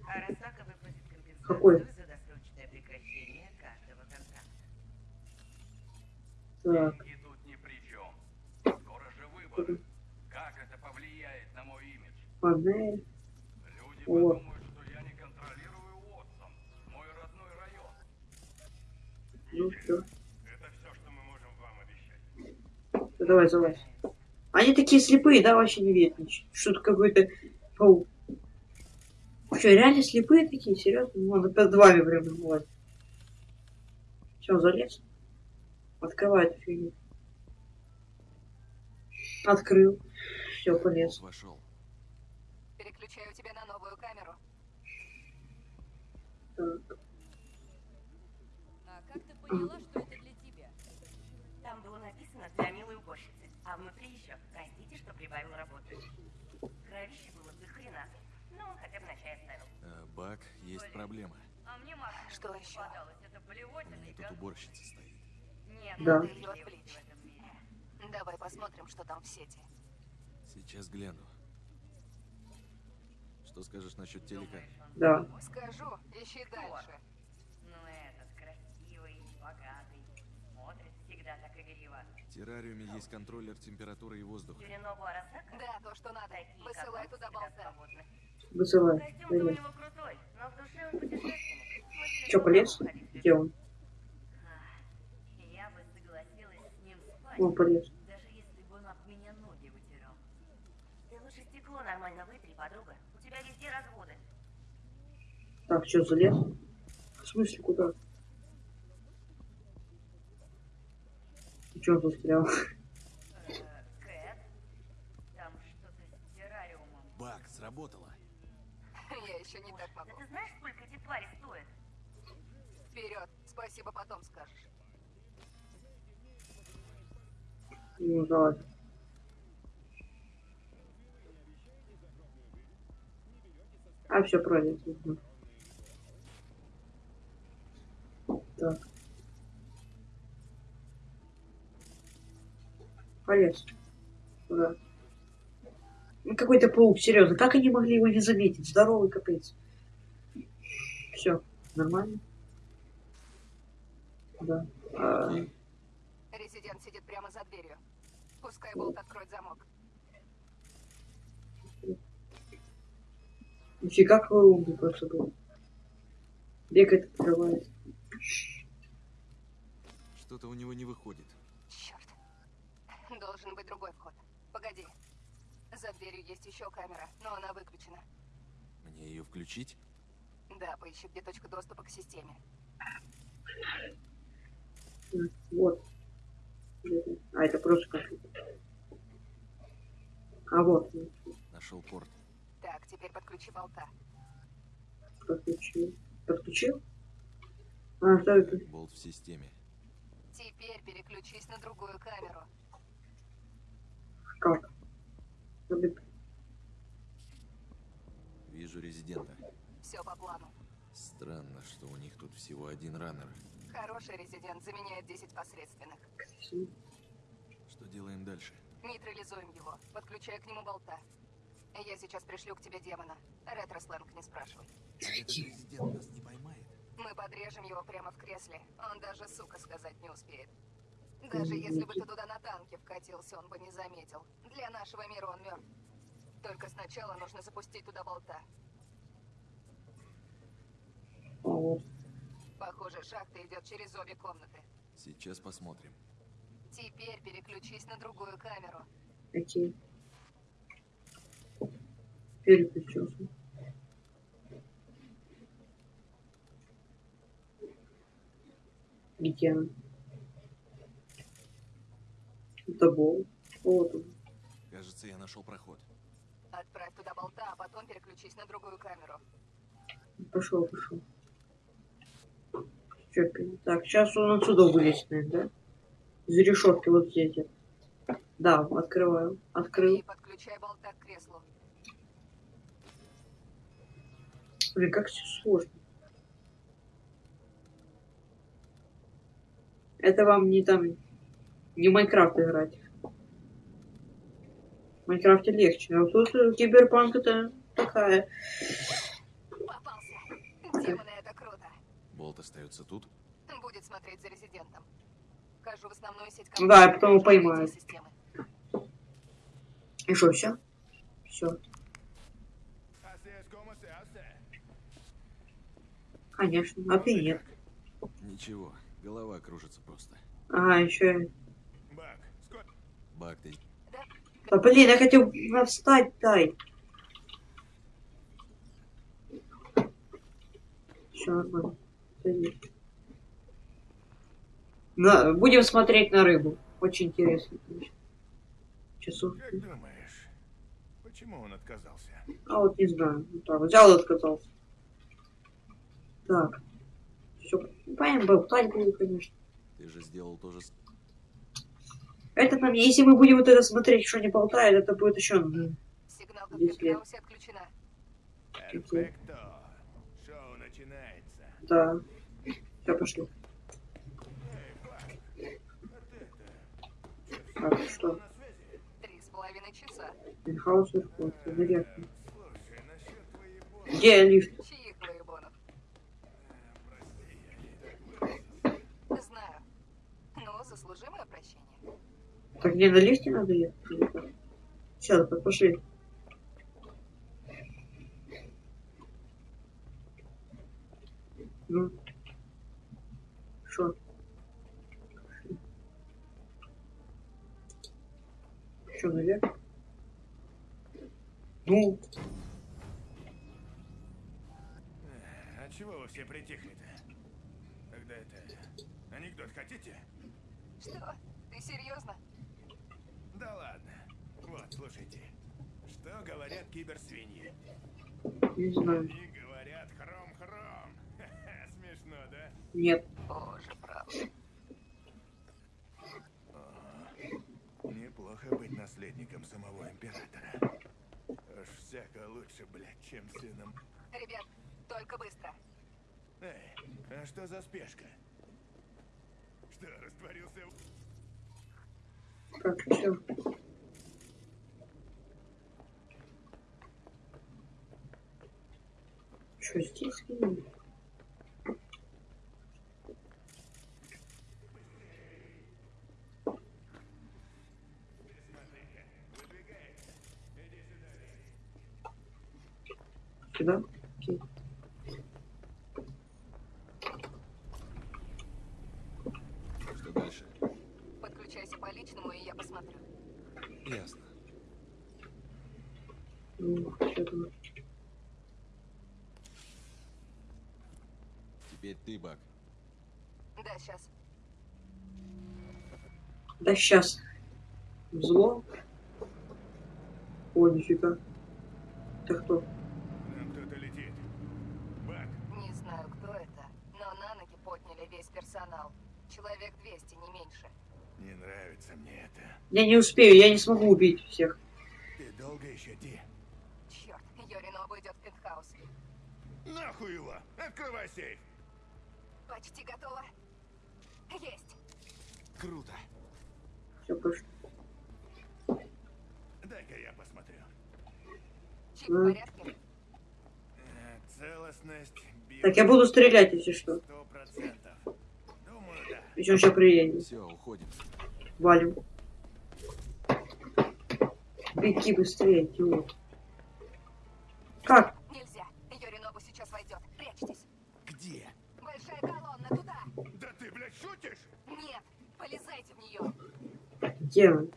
Арасака выплатит компенсацию Какой? за досрочное прекращение каждого контракта. Так. И тут ни при чем. Скоро же выборы. Как это повлияет на мой имидж? Панель. Люди Вот. подумают, Ну все. Это все, что мы можем вам обещать. Давай, залазь. Они такие слепые, да, вообще не видят ничего. Что-то какой-то паук. Что, реально слепые такие? Серьезно? Ну, Надо под вами прям бывает. Все, залез. Открывает фигню. Открыл. Все, полез. Вошел. Переключаю тебя на новую камеру. Так. А ты поняла, что это для тебя? Там было написано для милой уборщицы, а внутри еще простите, что прибавил работы. Кровище было до хрена, но он хотя бы на чай оставил. Э, Бак, есть проблема. А мне Марк Что еще? У меня тут уборщица стоит. Нет, Да. надо Ее отвлечь. Давай посмотрим, что там в сети. Сейчас гляну. Что скажешь насчет телека? Да. Скажу, ищи дальше. Ну этот красивый, богатый, смотрит всегда так игриво. В террариуме есть контроллер температуры и воздуха. Да, то, что надо. Такие, Высылай туда болта. Высылай. Хочет Че, полез? Где он? Я бы согласилась с ним спать, Он полез. даже если бы он об меня ноги вытирал. Ты лучше стекло нормально вытри, подруга. У тебя везде разводы. Так, что, залез? В смысле, куда? Че застрял? Кэт, там что-то с террариумом. Бак, сработало. Я еще не так Да могу. ты знаешь, сколько эти твари стоят? Вперед. Спасибо, потом скажешь. Ну, давай. А, все. Угу. Так. Полез. Куда? Ну, какой-то паук, серьезно. Как они могли его не заметить? Здоровый капец. Все, нормально? Да. А, Резидент сидит прямо за дверью. Пускай болт откроет замок. Нифига какой умный просто был. Бегает, открывает. Что-то у него не выходит. Должен быть другой вход. Погоди. За дверью есть еще камера, но она выключена. Мне ее включить? Да, поищи, где точка доступа к системе. Вот. А, это просто компьютер. А вот. Нашел порт. Так, теперь подключи болта. Подключил. Подключил? А, что это? Болт в системе. Теперь переключись на другую камеру. Забит. Вижу резидента. Все по плану. Странно, что у них тут всего один раннер. Хороший резидент заменяет 10 посредственных. Что делаем дальше? Нейтрализуем его. Подключай к нему болта. Я сейчас пришлю к тебе демона. Ретро-сленг не спрашивай. Этот резидент нас не поймает. Мы подрежем его прямо в кресле. Он даже сука сказать не успеет. Даже если бы ты туда на танке вкатился, он бы не заметил. Для нашего мира он мертв. Только сначала нужно запустить туда болта. А. Похоже, шахта идет через обе комнаты. Сейчас посмотрим. Теперь переключись на другую камеру. Окей. Переключился. Где она? Это бол. Вот он. Кажется, я нашел проход. Отправь туда болта, а потом переключись на другую камеру. Пошел, пошел. Так, сейчас он отсюда вылезет, наверное, да? Из решетки вот здесь. Да, открываю. Открыл. И подключай болта к креслу. Блин, как все сложно. Это вам не там, не в Майнкрафт играть. В Майнкрафте легче. А тут э, киберпанк это такая. Демоны, это круто. Болт остается тут. Будет смотреть за резидентом. Вхожу в основную сеть Да, и потом его компании, системы. И что, все? Все. Конечно. А ты нет. Ничего, голова кружится просто. А, еще. Да блин, я хотел встать, дай. Все нормально. Садись. На, будем смотреть на рыбу. Очень интересно. конечно. Часов. Как думаешь, почему он отказался? А вот не знаю. Вот так, взял и отказался. Так. Все. Понятно, болтать буду, конечно. Ты же сделал то же... с- Это нам, если мы будем вот это смотреть, что не болтает, это будет еще м, Сигналка в 10 лет. Пентхаусе отключена. Перфекто. Шоу начинается. Да. Все, пошли. Так, что? Три с половиной часа. Пентхаус вверху, наверх. Где лифт? Чьих воебонов? Знаю. Ну, заслужи мое прощение. Так где на лифте надо ехать? Все, так пошли. Ну. Что? Что, наверх? Ну, А чего вы все притихли-то? Тогда это... Анекдот хотите? Что? Ты серьезно? Да ладно. Вот, слушайте. Что говорят киберсвиньи? не знаю. Они говорят хром-хром. Смешно, да? Нет. Боже, правда. Неплохо быть наследником самого императора. Уж всяко лучше, блядь, чем сыном. Ребят, только быстро. Эй, а что за спешка? Что, растворился в... Так, все. Что здесь? скинул? Сюда? Окей. Что дальше? Подключайся по личному, и я посмотрю. Ясно. Ну? Теперь ты, Бак. Да, сейчас. Да сейчас. Зло? О, нифига. Это кто? Нам кто-то летит. Бак, Не знаю, кто это, но на ноги подняли весь персонал. Человек 200, не меньше. не нравится мне это. Я не успею, я не смогу убить всех. Ты долго еще, Ди? Черт, Йоринобу идет в пентхаус. Нахуй его! Открывай сейф! Почти готово. Есть. Круто. Все, пошли. Дай-ка я посмотрю. Чип в порядке? Э, Целостность... Так, я буду стрелять, если что. Сто процентов. Думаю, да. Он сейчас приедет. Все, уходим. Валим. Беги быстрее, идиот. Как? Нельзя. Йоринобу сейчас войдет. Прячьтесь. Где? Большая колонна туда. Да ты, блядь, шутишь? Нет, полезайте в нее. Где он?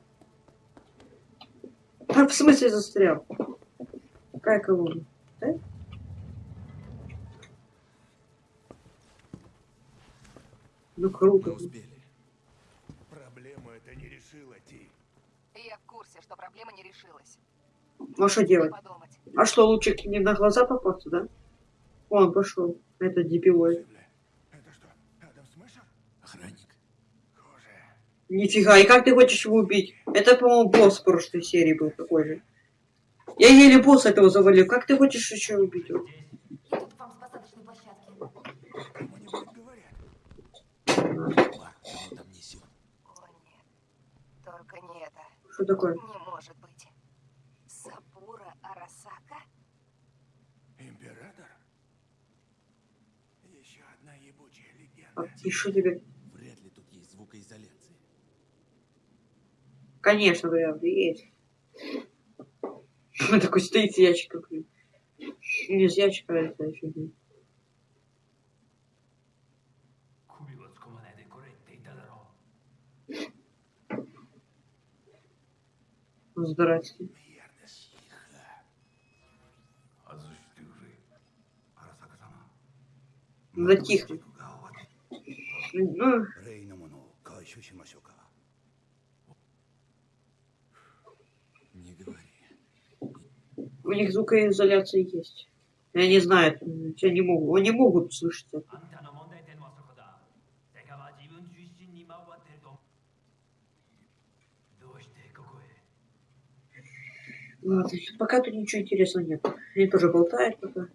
А, в смысле застрял? Какая колонна? Да? Ну круто. Мы успели. Это не решила, Ти. Я в курсе, что проблема не решилась. Ну а что делать? А что, лучше к ним на глаза попасться, да? Вон, пошел. Это дебилой. Охранник. Нифига, и как ты хочешь его убить? Это, по-моему, босс в прошлой серии был такой же. Я еле босса этого завалил. Как ты хочешь еще убить его? Только не это. Что такое? Не может быть. Сабура Арасака? Император? Еще одна ебучая легенда. А, что тебе? Вряд ли тут есть звукоизоляция. Конечно, вариант есть. Он такой стоит с ящиком. Не с ящика, а это еще Здрасте. Затихли. Не говори. У них звукоизоляция есть. Я не знаю, они могут, они могут слышать это. Ладно, Пока тут ничего интересного нет. Они тоже болтают пока.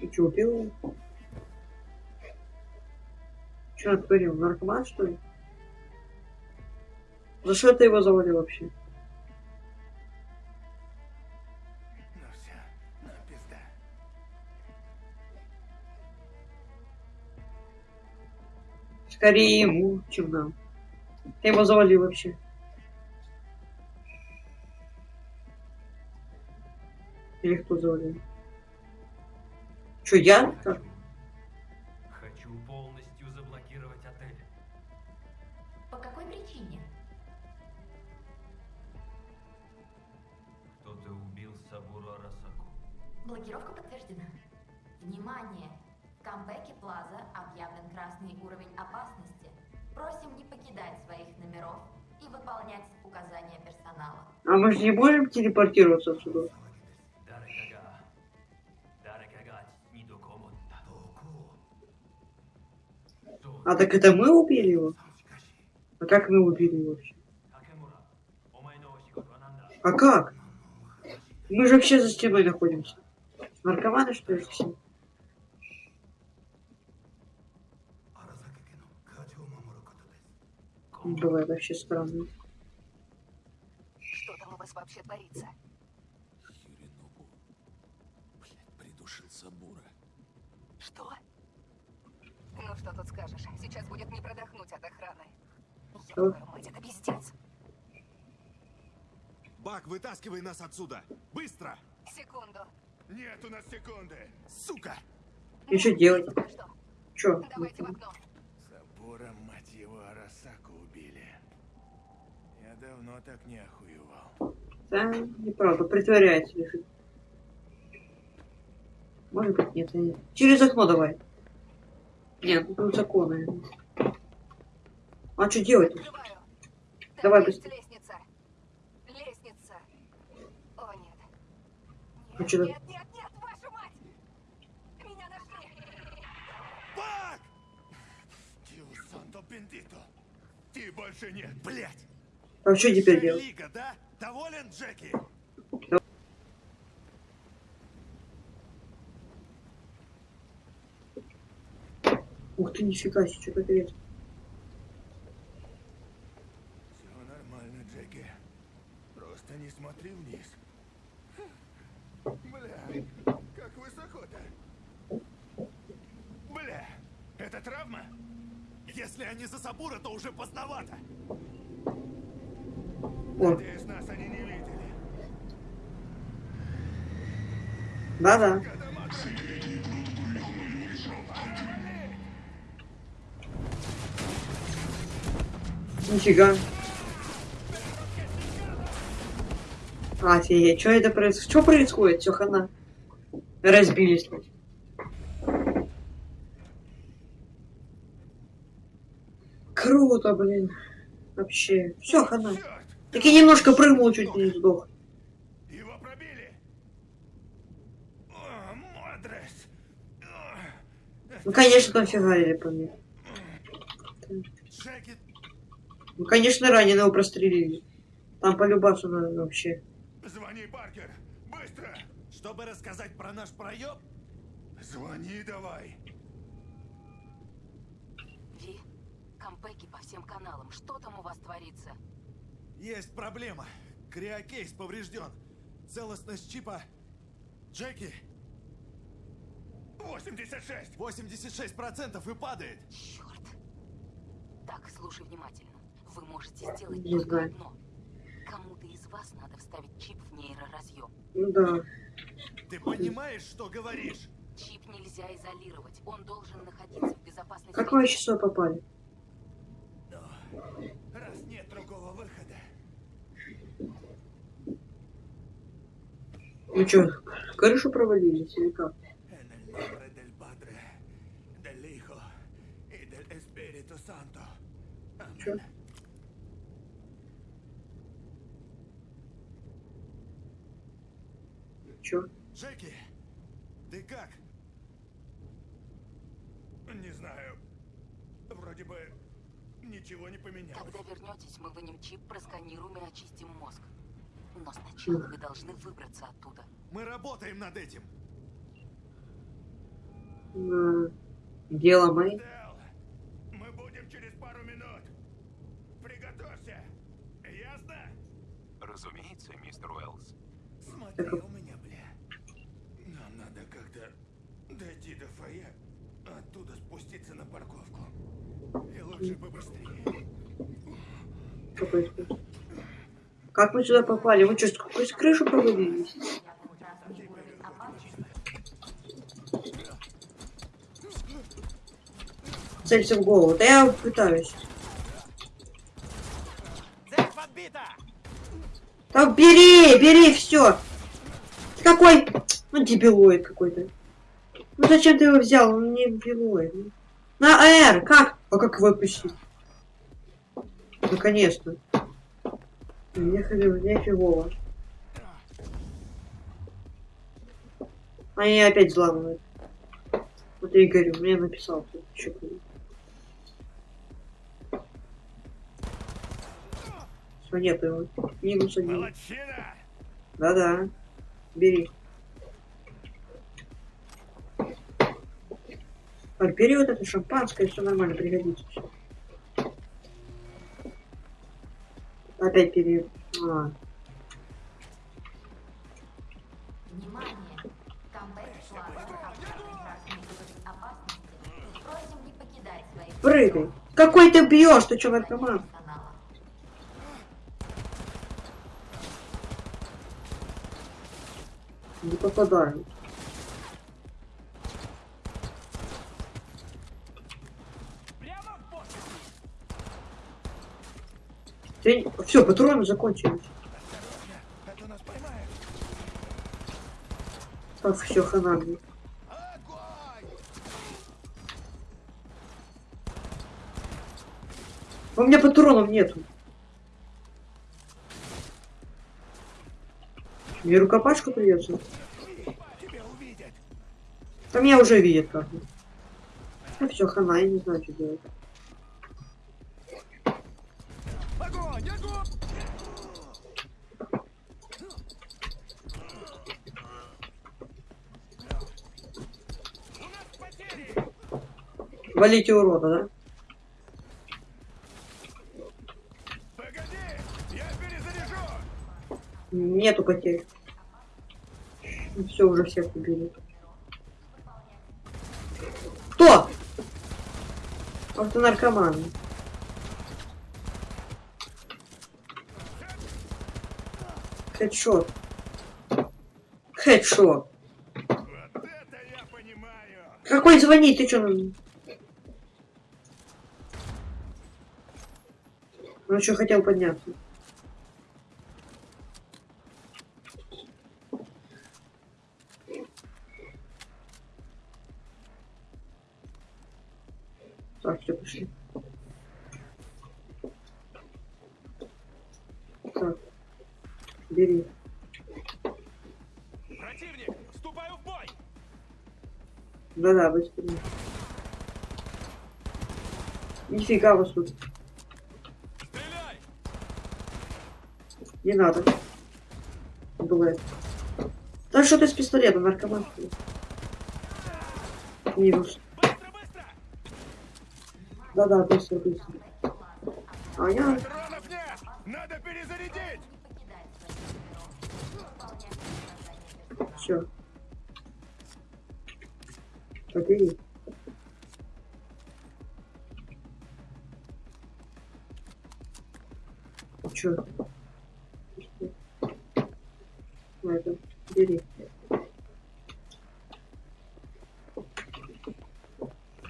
Ты что, убил? говорил? натворил? Наркоман, что ли? За что это его завалил вообще? Скорее ему, чем нам. Ты его завалил вообще. Или кто завалил? Че, я? Как? Хочу полностью заблокировать отель. По какой причине? Кто-то убил Сабуру Арасаку. Блокировка подтверждена. Внимание! В камбэке Плаза объявлен красный уровень ждать своих номеров и выполнять указания персонала. А мы же не можем телепортироваться отсюда? А так это мы убили его? А как мы убили его вообще? А как? Мы же вообще за стеной находимся. Наркоманы что ли все? Бывает вообще странно. Что там у вас вообще творится? Юринобу. Блядь, придушил Сабура. Что? Ну что тут скажешь? Сейчас будет не продохнуть от охраны. Ёбаная мать, это пиздец. Бак, вытаскивай нас отсюда! Быстро! Секунду. Нет у нас секунды. Сука! И что делать? Чё? Давайте в окно. Сабура, мать его, Арасаку убили. Я давно так не охуевал. Да, неправда, притворяется лежит. Может быть, нет. нет. Через окно давай. Нет, ну тут законы. А что делать? Давай Там быстрее. лестница. Лестница. О, нет. А что Нет, нет, нет, вашу мать! Меня нашли! Бак! Дио Санто Бендито. Ты больше нет. Блять! А что теперь делать? Лига, да? Доволен, Джеки? Ух ты, нифига себе, что-то грязь. Все нормально, Джеки. Просто не смотри вниз. Бля, как высоко-то. Бля, это травма? Если они за Сабура, то уже поздновато. Видели. Да-да. Нифига. Офигеть, что это происходит? Что происходит? Все, хана. Разбились. Круто, блин. Вообще. Все, хана. Так я немножко прыгнул, чуть не сдох. Его пробили. О, Модрес. Ну, конечно, там фигарили по мне. Ну, конечно, ранее его прострелили. Там полюбаться надо вообще. звони, Паркер. Быстро. Чтобы рассказать про наш проеб, Звони давай. Ви, кампеки по всем каналам. Что там у вас творится? Есть проблема. Криокейс поврежден. Целостность чипа... Джеки, 86. 86% и падает. Черт. Так, слушай внимательно. Вы можете сделать Не только знаю. одно. Кому-то из вас надо вставить чип в нейроразъем. Ну да. Ты понимаешь, что говоришь? Чип нельзя изолировать. Он должен находиться в безопасной Как среде. вы часов попали? Раз нет другого выхода. Ну чё, крышу провалились или как? Чё? Чё? Джеки, ты как? Не знаю. Вроде бы ничего не поменялось. Когда вернетесь, мы вынем чип, просканируем и очистим мозг. Но сначала вы должны выбраться оттуда. Мы работаем над этим. Дело мои. Дэл, мы будем через пару минут. Приготовься. Ясно? Разумеется, мистер Уэллс. Смотри у меня, бля. Нам надо как-то дойти до фойе, оттуда спуститься на парковку. И лучше побыстрее. Что происходит? Как мы сюда попали? Вы что, сквозь крышу провалились? Целься в голову. Да я пытаюсь. Да бери, бери, все. Какой? Ну, дебилоид какой-то. Ну зачем ты его взял? Он не дебилоид. ну. На R, как? А как выпустить? Наконец-то. Ходил, мне фигово. Они опять взламывают. Вот я и говорю, мне написал кто-то. Все, нет его. Минус один. Да-да. Бери. Так, бери вот это шампанское, все нормально, пригодится. всё. Не покидать своих прыгай. Какой ты бьешь? Ты что, наркоман? Не попадаю. Ты... Все, патроны закончились. Так, все, хана мне. У меня патронов нету. Мне рукопашку придется. Там меня уже видят как. Ну все, хана, я не знаю, что делать. Валите урода, да? Нету потерь. Все, уже всех убили. Кто? Автонаркоман. Хедшот. Хедшот. Вот! Какой звонить? Ты что? Он что хотел подняться. Так, все, пошли. Так, бери. Противник, вступаю в бой! Да-да, быстрее. Нифига вас тут. Не надо. Блэд. Да что ты с пистолета, наркоман? Минус. Да-да, быстро, быстро. А я... Надо перезарядить! Все. Побери. Чё? Это, бери.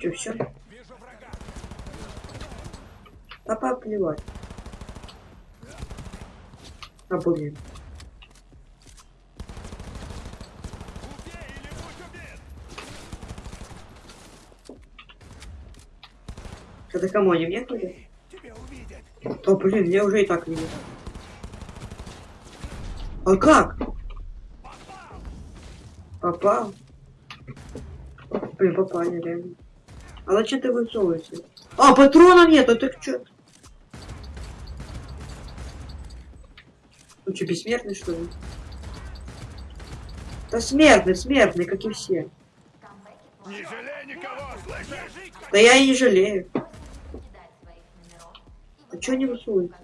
Чё, все? А поплевать. А, блин. Это кому они мне ходят? Да блин, я уже и так видел. А как? Попал? Блин, попали реально. А зачем ты высовываешься? А, патронов нет, а ты чё? Ну что, бессмертный что ли? Да смертный, смертный, как и все. Не жалей никого, слышишь? Да я и не жалею. А чё не высовывается?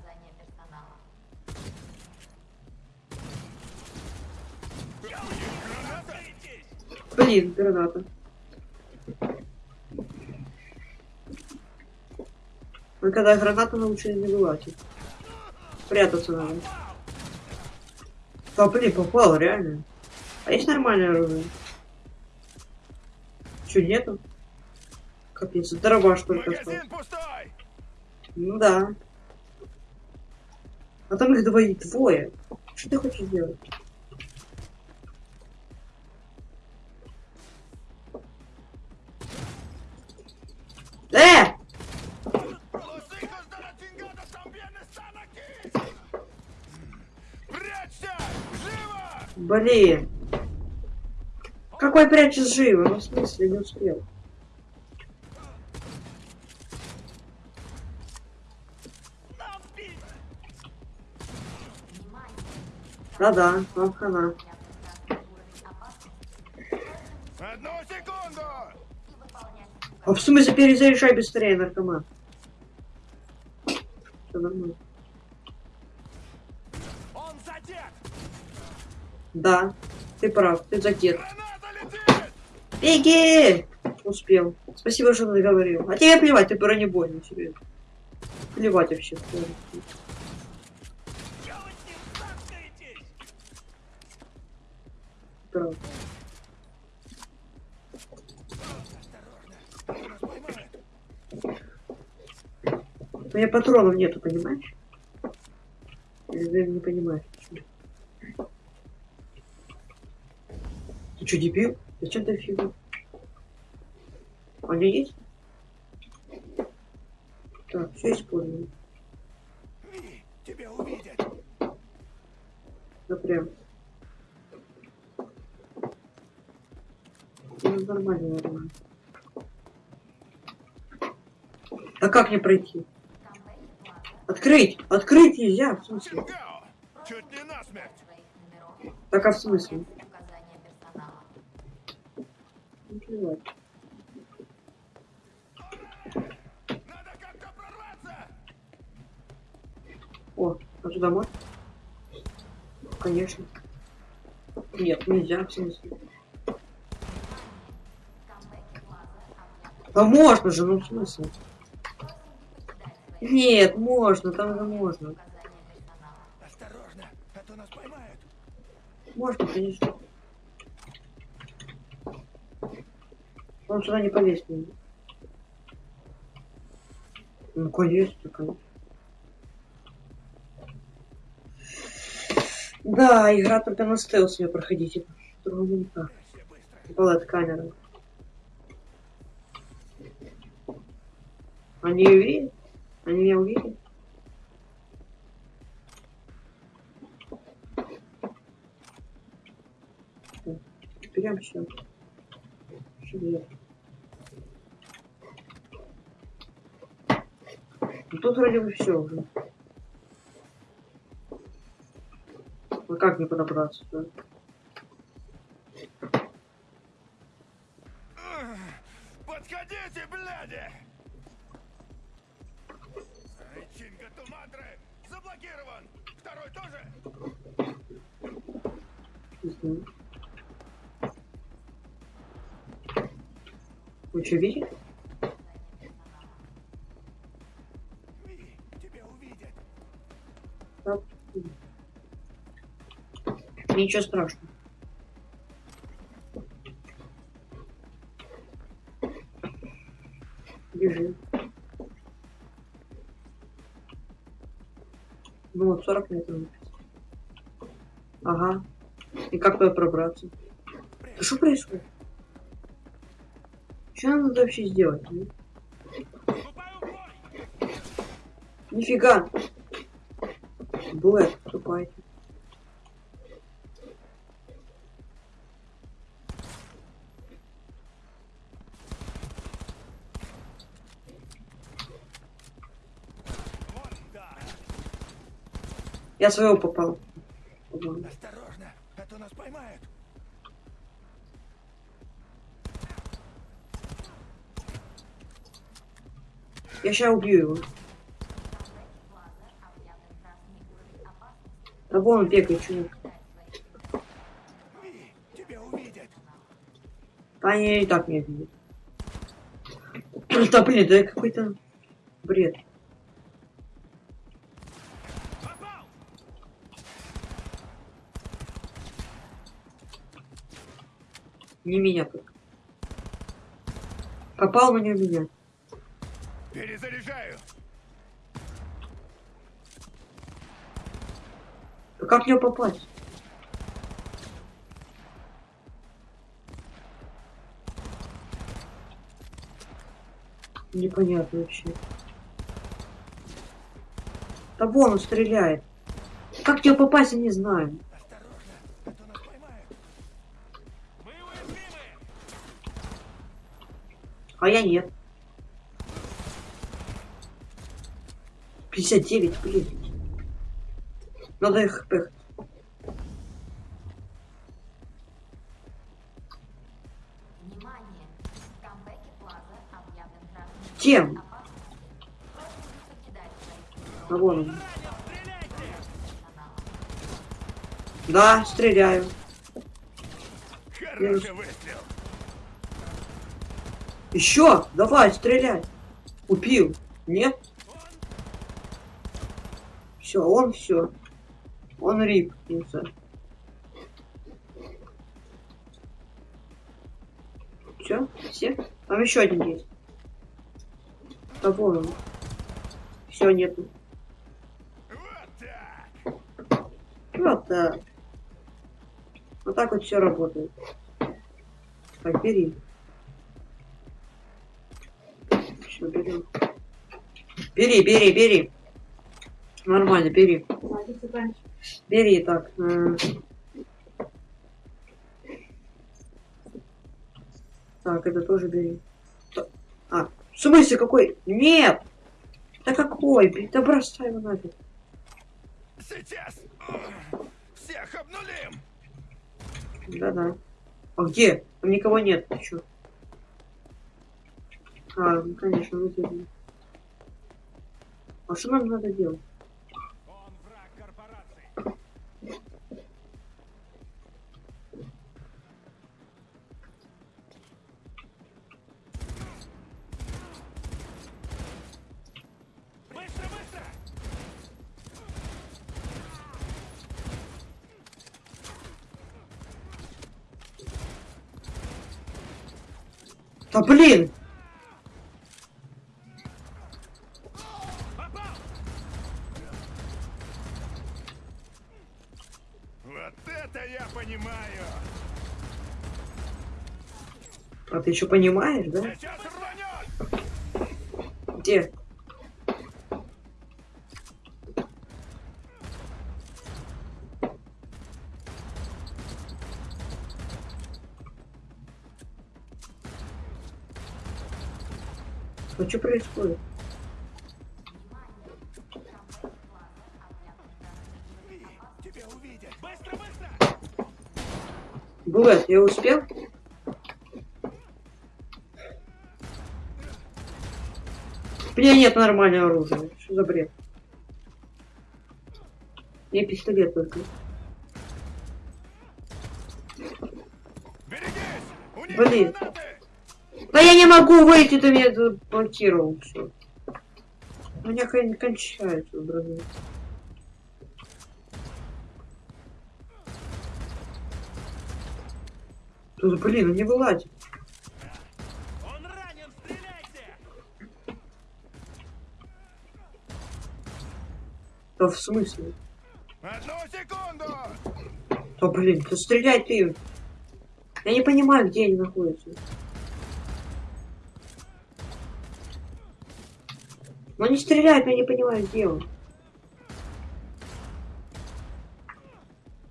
Блин, граната. Мы когда граната научились не вылазить. Прятаться надо. Да блин, попал, реально. А есть нормальное оружие? Чё, нету? Капец, дробаш только остался. Ну да. А там их двое, двое. Что ты хочешь сделать? Блин. Какой прячешь живо? Ну, в смысле, не успел. Да-да, вам хана. Одну секунду! А в смысле перезаряжай быстрее, наркоман? Все нормально. Он задет! Да, ты прав, ты задет. Беги! Успел. Спасибо, что наговорил. А тебе плевать, ты бронебойный, серьезно. Плевать вообще. Прав. У меня патронов нету, понимаешь? Ты не понимаешь? Ты что, дебил? Ты фигу? А у меня есть? Так, все использую. Тебя увидят! Да прям. Ну, нормально, нормально. А как мне пройти? Открыть! Открыть нельзя, в смысле? Так а в смысле? Плевать. О, туда можно? Конечно. Нет, нельзя, в смысле. Да можно же, ну в смысле? Нет, можно, там же можно. Осторожно, а то нас поймают! Можно, конечно. Он сюда не полез. Ну, конечно, такой. Да, игра только на стелс ее проходите. Другого никак. Была камера. Они ее видят? Они меня увидят? Прям все. Что делать? Ну, тут вроде бы все уже. Ну как не подобраться? Да? Подходите, бляди! Чинга Туматры заблокирован! Второй тоже? Вы что, видите? Ничего страшного. Бежи. Ну вот 40 метров. Ага. И как туда пробраться? Да что происходит? Что нам надо вообще сделать? а? Нифига! Блэк, тупай. Я своего попал. Осторожно, а то нас поймают. Я сейчас убью его. Да он бегает, чувак. Они и так меня видят. Да блин, да какой-то бред. Не меня только. Попал, но не меня. Перезаряжаю. Как него попасть? Непонятно вообще. Да вон он стреляет. Как него попасть, я не знаю. А я нет. 59, блин. Надо их Тем. покидать А вон он. Да, стреляю. Хороший выстрел. Еще, давай, стреляй. Убил. Нет? Все, он все. Он рип. Все, все? Там еще один есть. Да вон он. Все, нету. Вот так. Вот так вот все работает. Так, бери. Все, берем. Бери, бери, бери. Нормально, бери. Бери так. Так, это тоже бери. А, в смысле какой? Нет! Да какой? Да бросай его нафиг. Сейчас. Всех обнулим. Да-да. А где? Там никого нет. Ты чё? А, ну конечно, выделили. А что нам надо делать? Быстро, быстро. Да блин! Ты что понимаешь, да? Где? Ну что происходит? Булат, я успел? У меня нет нормального оружия. Что за бред? Я пистолет только. Блин. Да я не могу выйти, ты меня заблокировал. Все. У меня кон- кончается, друзья. Тут, блин, не вылазит. Да в смысле? Одну секунду! Да блин, да стреляй ты. Я не понимаю, где они находятся. Ну не стреляют, я не понимаю, где он.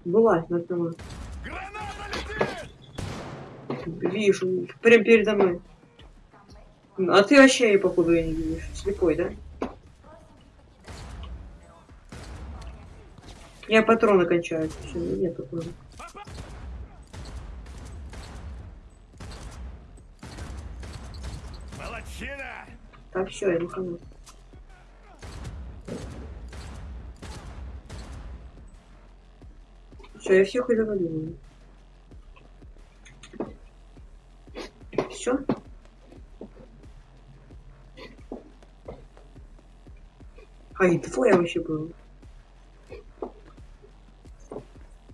Вылазь на дома. Вижу, прям передо мной. А ты вообще, походу, я не видишь. Слепой, да? Я патроны кончаю. Все, нет патронов. Молодчина! Так, все, я никому. Все, я всех удовлетворил. Все? А, и двое вообще было.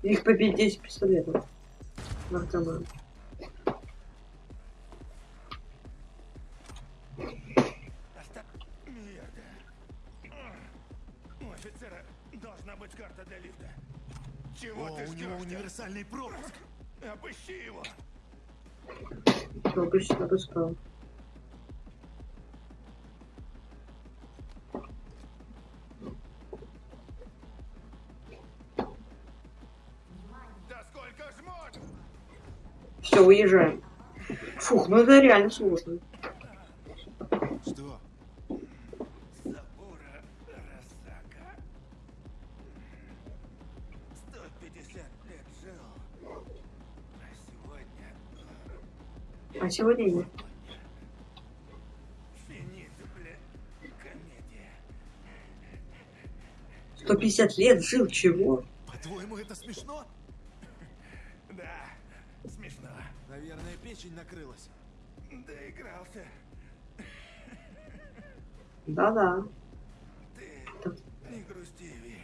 Их побить 10 пистолетов. На автомат. Мерда. У офицера должна быть карта для лифта. Чего О, ты у ждешь? него универсальный пропуск. Обыщи его. Обычно обыскал. Все, уезжаем. Фух, ну это реально сложно. Что? Сабура Расака. 150 лет жил. А сегодня... А сегодня нет. Комедия. 150 лет жил, чего? По-твоему, это смешно? Наверное, печень накрылась. Доигрался. Да-да. Не грусти, Ви.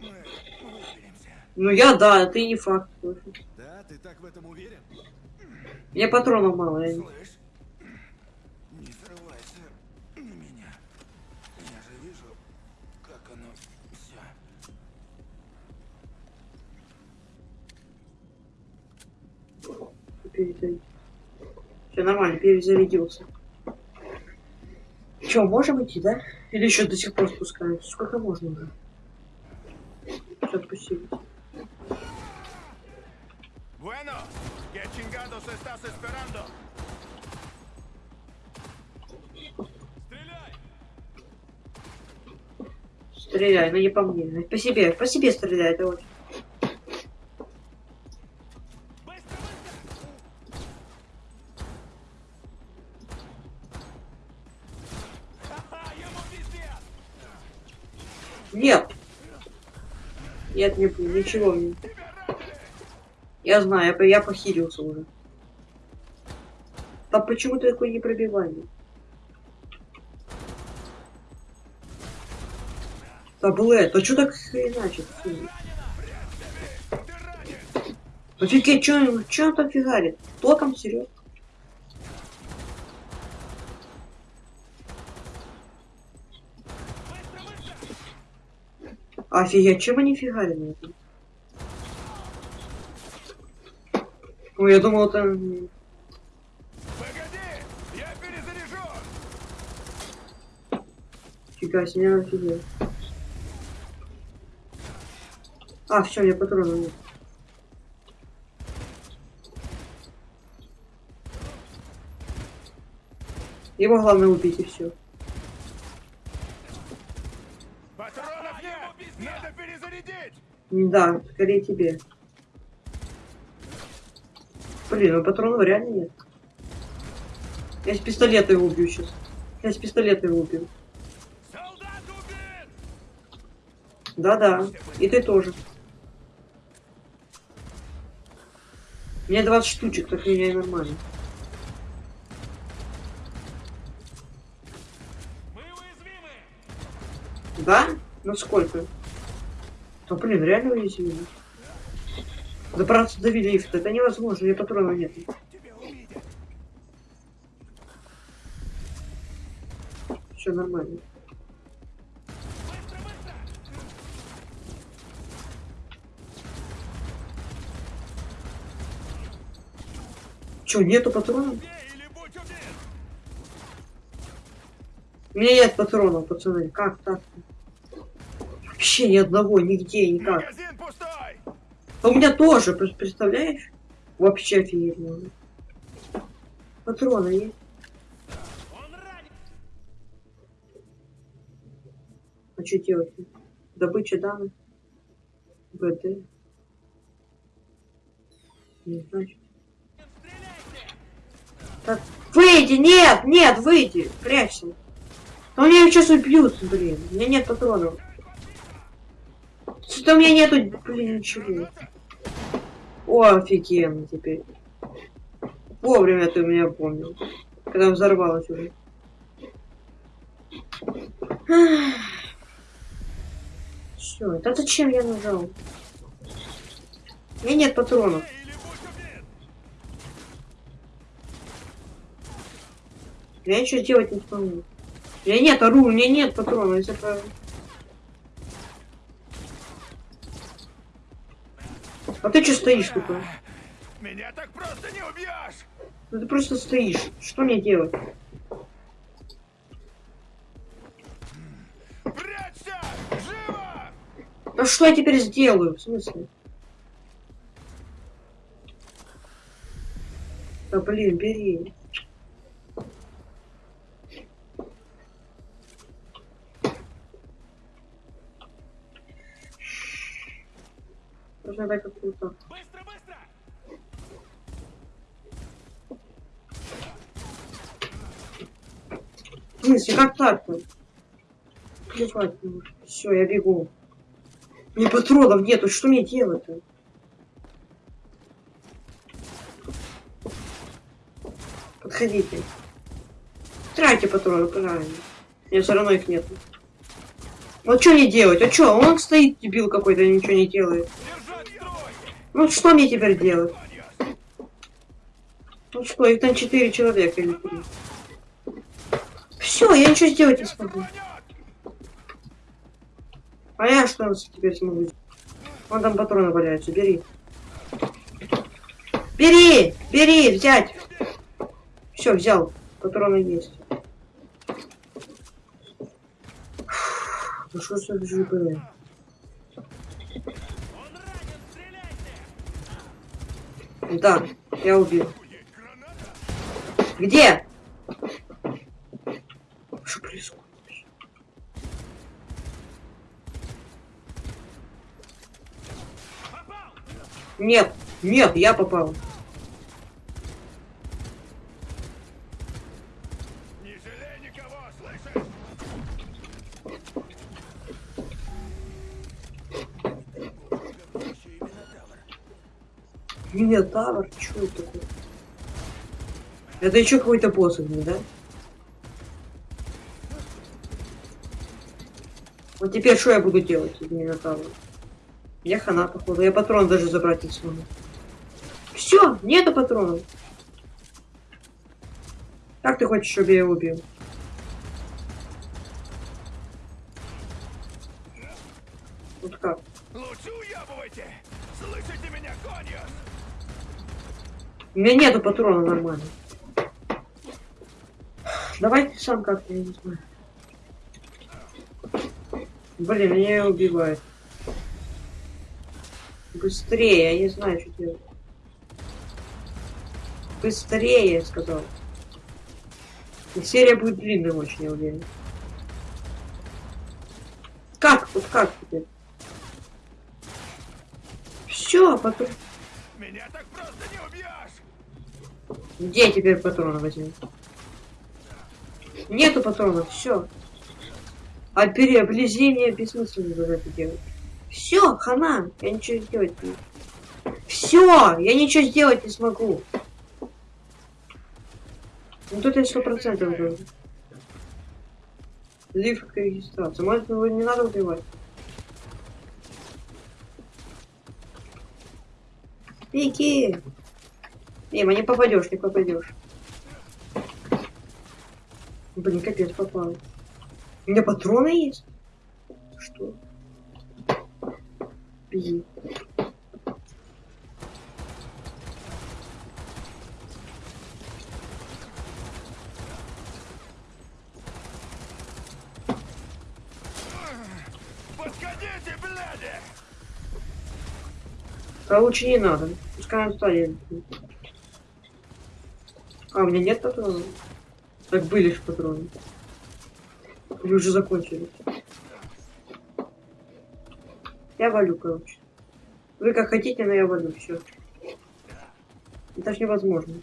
Мы выберемся. Ну я да, ты не факт. Да, ты так в этом уверен? Мне патронов мало. Я... не- Слышь, Все нормально, перезарядился. Че, можем идти, да? Или еще до сих пор спускаемся? Сколько можно уже? Все, отпустили. Bueno, ¿qué chingados estás esperando? Стреляй, но не по мне. По себе, по себе стреляй, это Нет, не, ничего мне. Я знаю, я, я похилился уже. А почему ты такой непробиваемый? Таблет, а что так? Фу. Офигеть, что он там фигарит? Током, серьезно? Офигеть, чем они фигарили? Ой, я думал, это... м, Я перезаряжу! Фига себе, я офигел. А, все, я патронов нет. Его главное убить и все. Патронов нет! Надо перезарядить! Да, скорее тебе. Блин, ну патронов реально нет. Я с пистолета его убью сейчас. Я с пистолета его убью. Да-да, и ты тоже. Меня 20 штучек, так меня и нормально. Да? Ну сколько? Да блин, реально уязвимы. Добраться до лифта, это невозможно, у меня патронов нет. Все нормально. Че, нету патронов? У меня нет патронов, пацаны. Как так? Вообще ни одного, нигде, никак. А у меня тоже, пр- представляешь? Вообще офигенно. Патроны есть. А что делать? Добыча данных. БТ. Не знаю. Так, выйди, нет, нет, выйди, прячься. У меня сейчас убьют, блин. У меня нет патронов. Что-то у меня нету, блин, ничего. О, офигенно теперь. Вовремя ты меня помнил. Когда взорвалась уже. Все, это зачем я нажал? У меня нет патронов. Я ничего делать не смогу. У меня нет оружия, у меня нет патронов, если это... А ты что стоишь тут? а? Меня так просто не убьешь! Ну ты просто стоишь. Что мне делать? Прячься! Живо! Да что я теперь сделаю? В смысле? Да блин, бери. Нужно дать какую-то. В смысле, как так-то? Плевать, все, я бегу. Мне патронов нету, что мне делать-то? Подходите. Тратьте патроны, правильно. Мне все равно их нету. Вот что мне делать? А что? Он стоит, дебил какой-то, ничего не делает. Ну что мне теперь делать? Ну что, их там четыре человека или три. Все, я ничего сделать не смогу. А я что теперь смогу? Вон там патроны валяются, бери. Бери! Бери! Взять! Все, взял. Патроны есть. Ну что за ЖБ? Да, я убил. Где? Что происходит? Нет, нет, я попал. Минотавр? Чё это такое? Это еще какой-то посох, да? Вот теперь что я буду делать с Минотавром? Я хана, походу. Я патрон даже забрать не смогу. Все, нету патронов. Как ты хочешь, чтобы я его убил? Меня нету патрона нормально. Давай сам как-то, я не знаю. Блин, меня его убивает. Быстрее, я не знаю, что делать. Быстрее, я сказал. И серия будет длинной очень, я уверен. Как? Вот как теперь? Все, потом... Меня так просто Где теперь патроны возьму? Нету патронов, все. А переоблизение бессмысленно за это делать. Все, хана, я ничего сделать не Все, я ничего сделать не смогу. Ну тут я сто процентов говорю. Лифт к регистрации. Может его не надо убивать? Пики! Мимо, не попадешь, не попадешь. Блин, капец, попал. У меня патроны есть? Что? Пиздец. Подходите, бляди! А лучше не надо. Пускай он стоит. А, у меня нет патронов? Так были же патроны. Или уже закончились? Я валю, короче. Вы как хотите, но я валю, все. Это ж невозможно.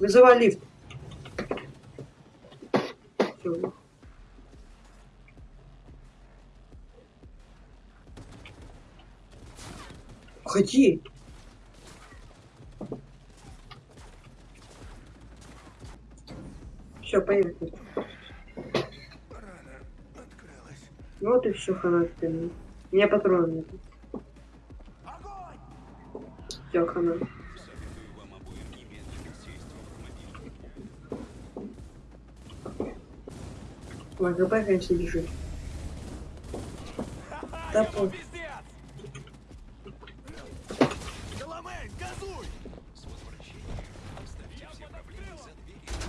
Вызывай лифт. Всё. Ходи. Все, поехали. Ну вот и все, хана теперь. У меня патронов нет. Все, хана. ЛГБ, конечно, бежит. По.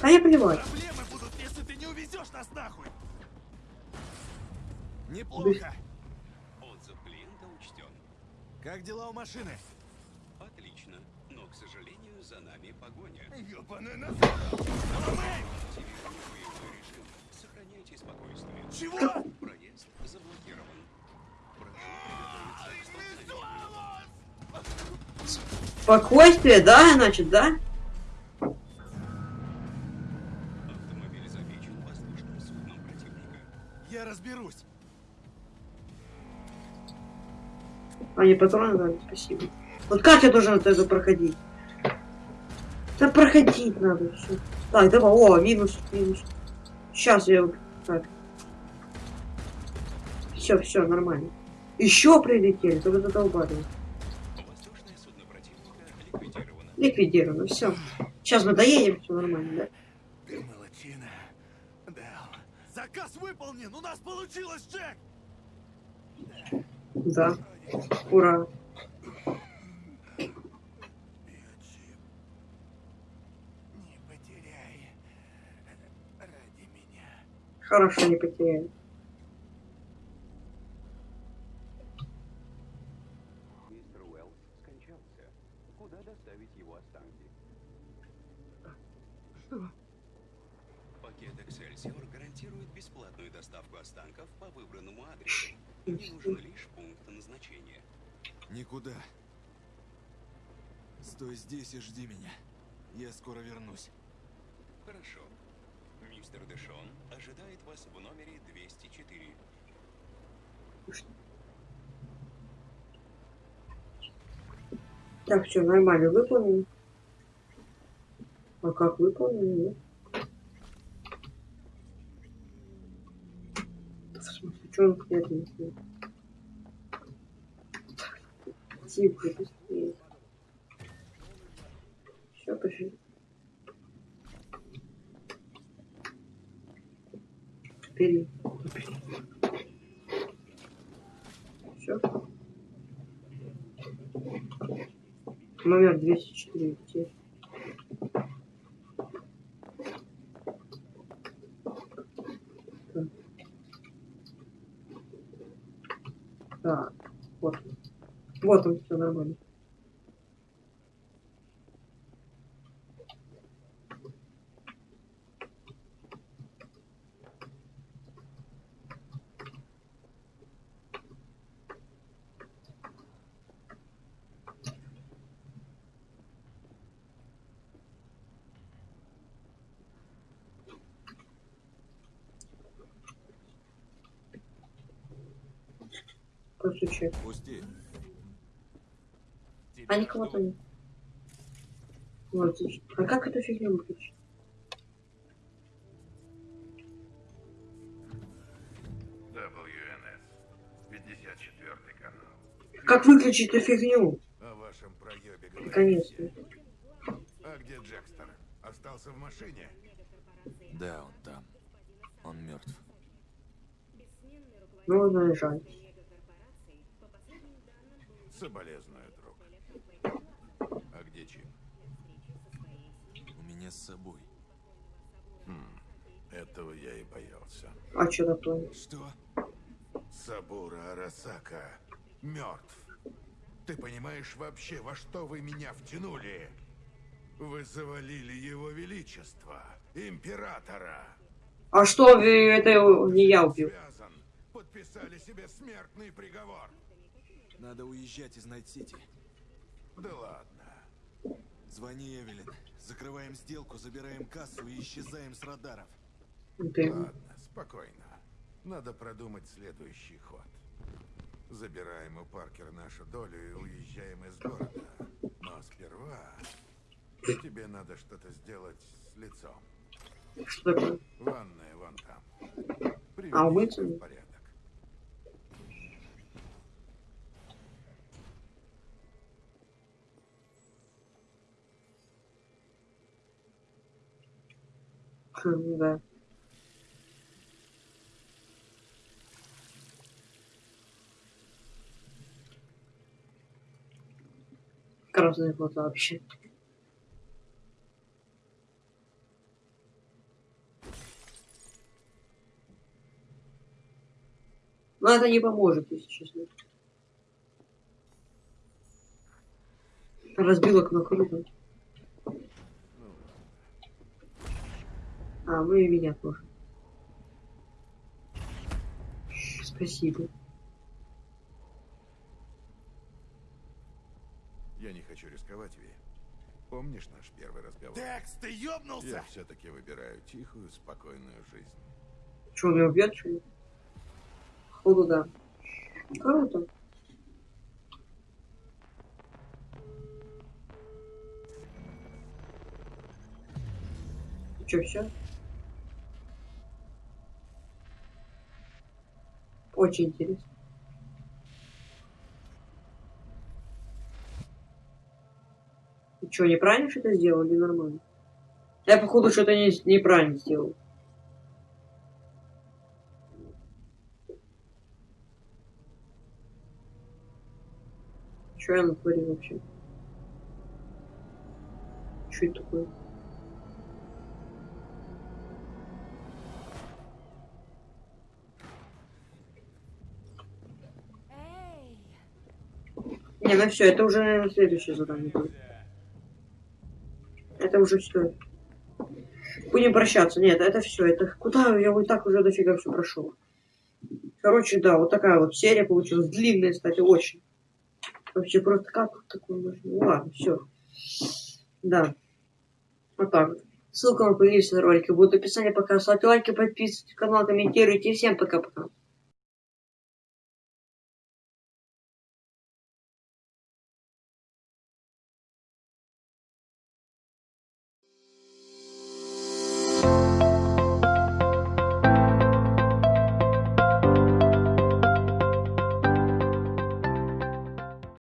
А я плевать. Спокойствие, да, значит, да? Автомобиль замечен воздушным судном противника. Я разберусь. А, не патроны дали, спасибо. Вот как я должен этого проходить? Да проходить надо все. Так, давай, о, минус, минус. Сейчас я... Так. Все, все, нормально. Еще прилетели, только задолбали. Воздушное ликвидировано. Все. Сейчас мы доедем, все нормально, да? Ты молодчина, Дэл. Заказ выполнен! У нас получилось, Джек! Да. Ура. Хорошо, не потеряли. Мистер Уэллс скончался. Куда доставить его останки? Что? Пакет Эксельсиор гарантирует бесплатную доставку останков по выбранному адресу. Мне нужен лишь пункт назначения. Никуда. Стой здесь и жди меня. Я скоро вернусь. Хорошо. Мистер Дэшон ожидает вас в номере 204. Так, все, нормально, выполнено. А как выполнено? Нет. В не сделал? Тихо, быстрее. Все, пошли. Вперед. Все. Номер 204. Теперь. Так. Так, вот. он. Вот он, все нормально. А никого там нет. Отлично. А как эту фигню выключить? WNS. 54 канал. Как выключить эту фигню? О вашем проебе. Наконец-то. А где Джекстер? Остался в машине? Да, он там. Он мертв. Ну, ну, жаль. Соболезную, друг. А где Чип? У меня с собой. Хм, этого я и боялся. А что такое? Что? Сабура Арасака мертв. Ты понимаешь вообще, во что вы меня втянули? Вы завалили его величество, императора. А что вы, это не я убил? Связан. Подписали себе смертный приговор. Надо уезжать из Найт-Сити. Да ладно. Звони Эвелин. Закрываем сделку, забираем кассу и исчезаем с радаров. Ладно, спокойно. Надо продумать следующий ход. Забираем у Паркера нашу долю и уезжаем из города. Но сперва тебе надо что-то сделать с лицом. Что такое? Ванная вон там. Приведи А умыться? себя в порядок. Хм, да. Красные глаза вообще. Но это не поможет, если честно. Разбил окно круто. А, ну и меня тоже. Спасибо. Я не хочу рисковать, Ви. Помнишь наш первый разговор? Текс, ты ёбнулся? Я все-таки выбираю тихую, спокойную жизнь. Что, он меня убьет, что ли? Походу, да. Круто. Че, все? Очень интересно. И что, неправильно что-то сделал или нормально? Я, походу, что-то не, неправильно сделал. Что я натворил вообще? Что это такое? Не, ну все, это уже, наверное, следующее задание. Это уже все. Будем прощаться. Нет, это все. Это куда? Я вот так уже дофига все прошел. Короче, да, вот такая вот серия получилась. Длинная, кстати, очень. Вообще просто как такое можно? Ну ладно, все. Да. Вот так. Ссылка на плейлист на ролики будет в описании. Пока ставьте лайки, подписывайтесь на канал, комментируйте. Всем пока-пока.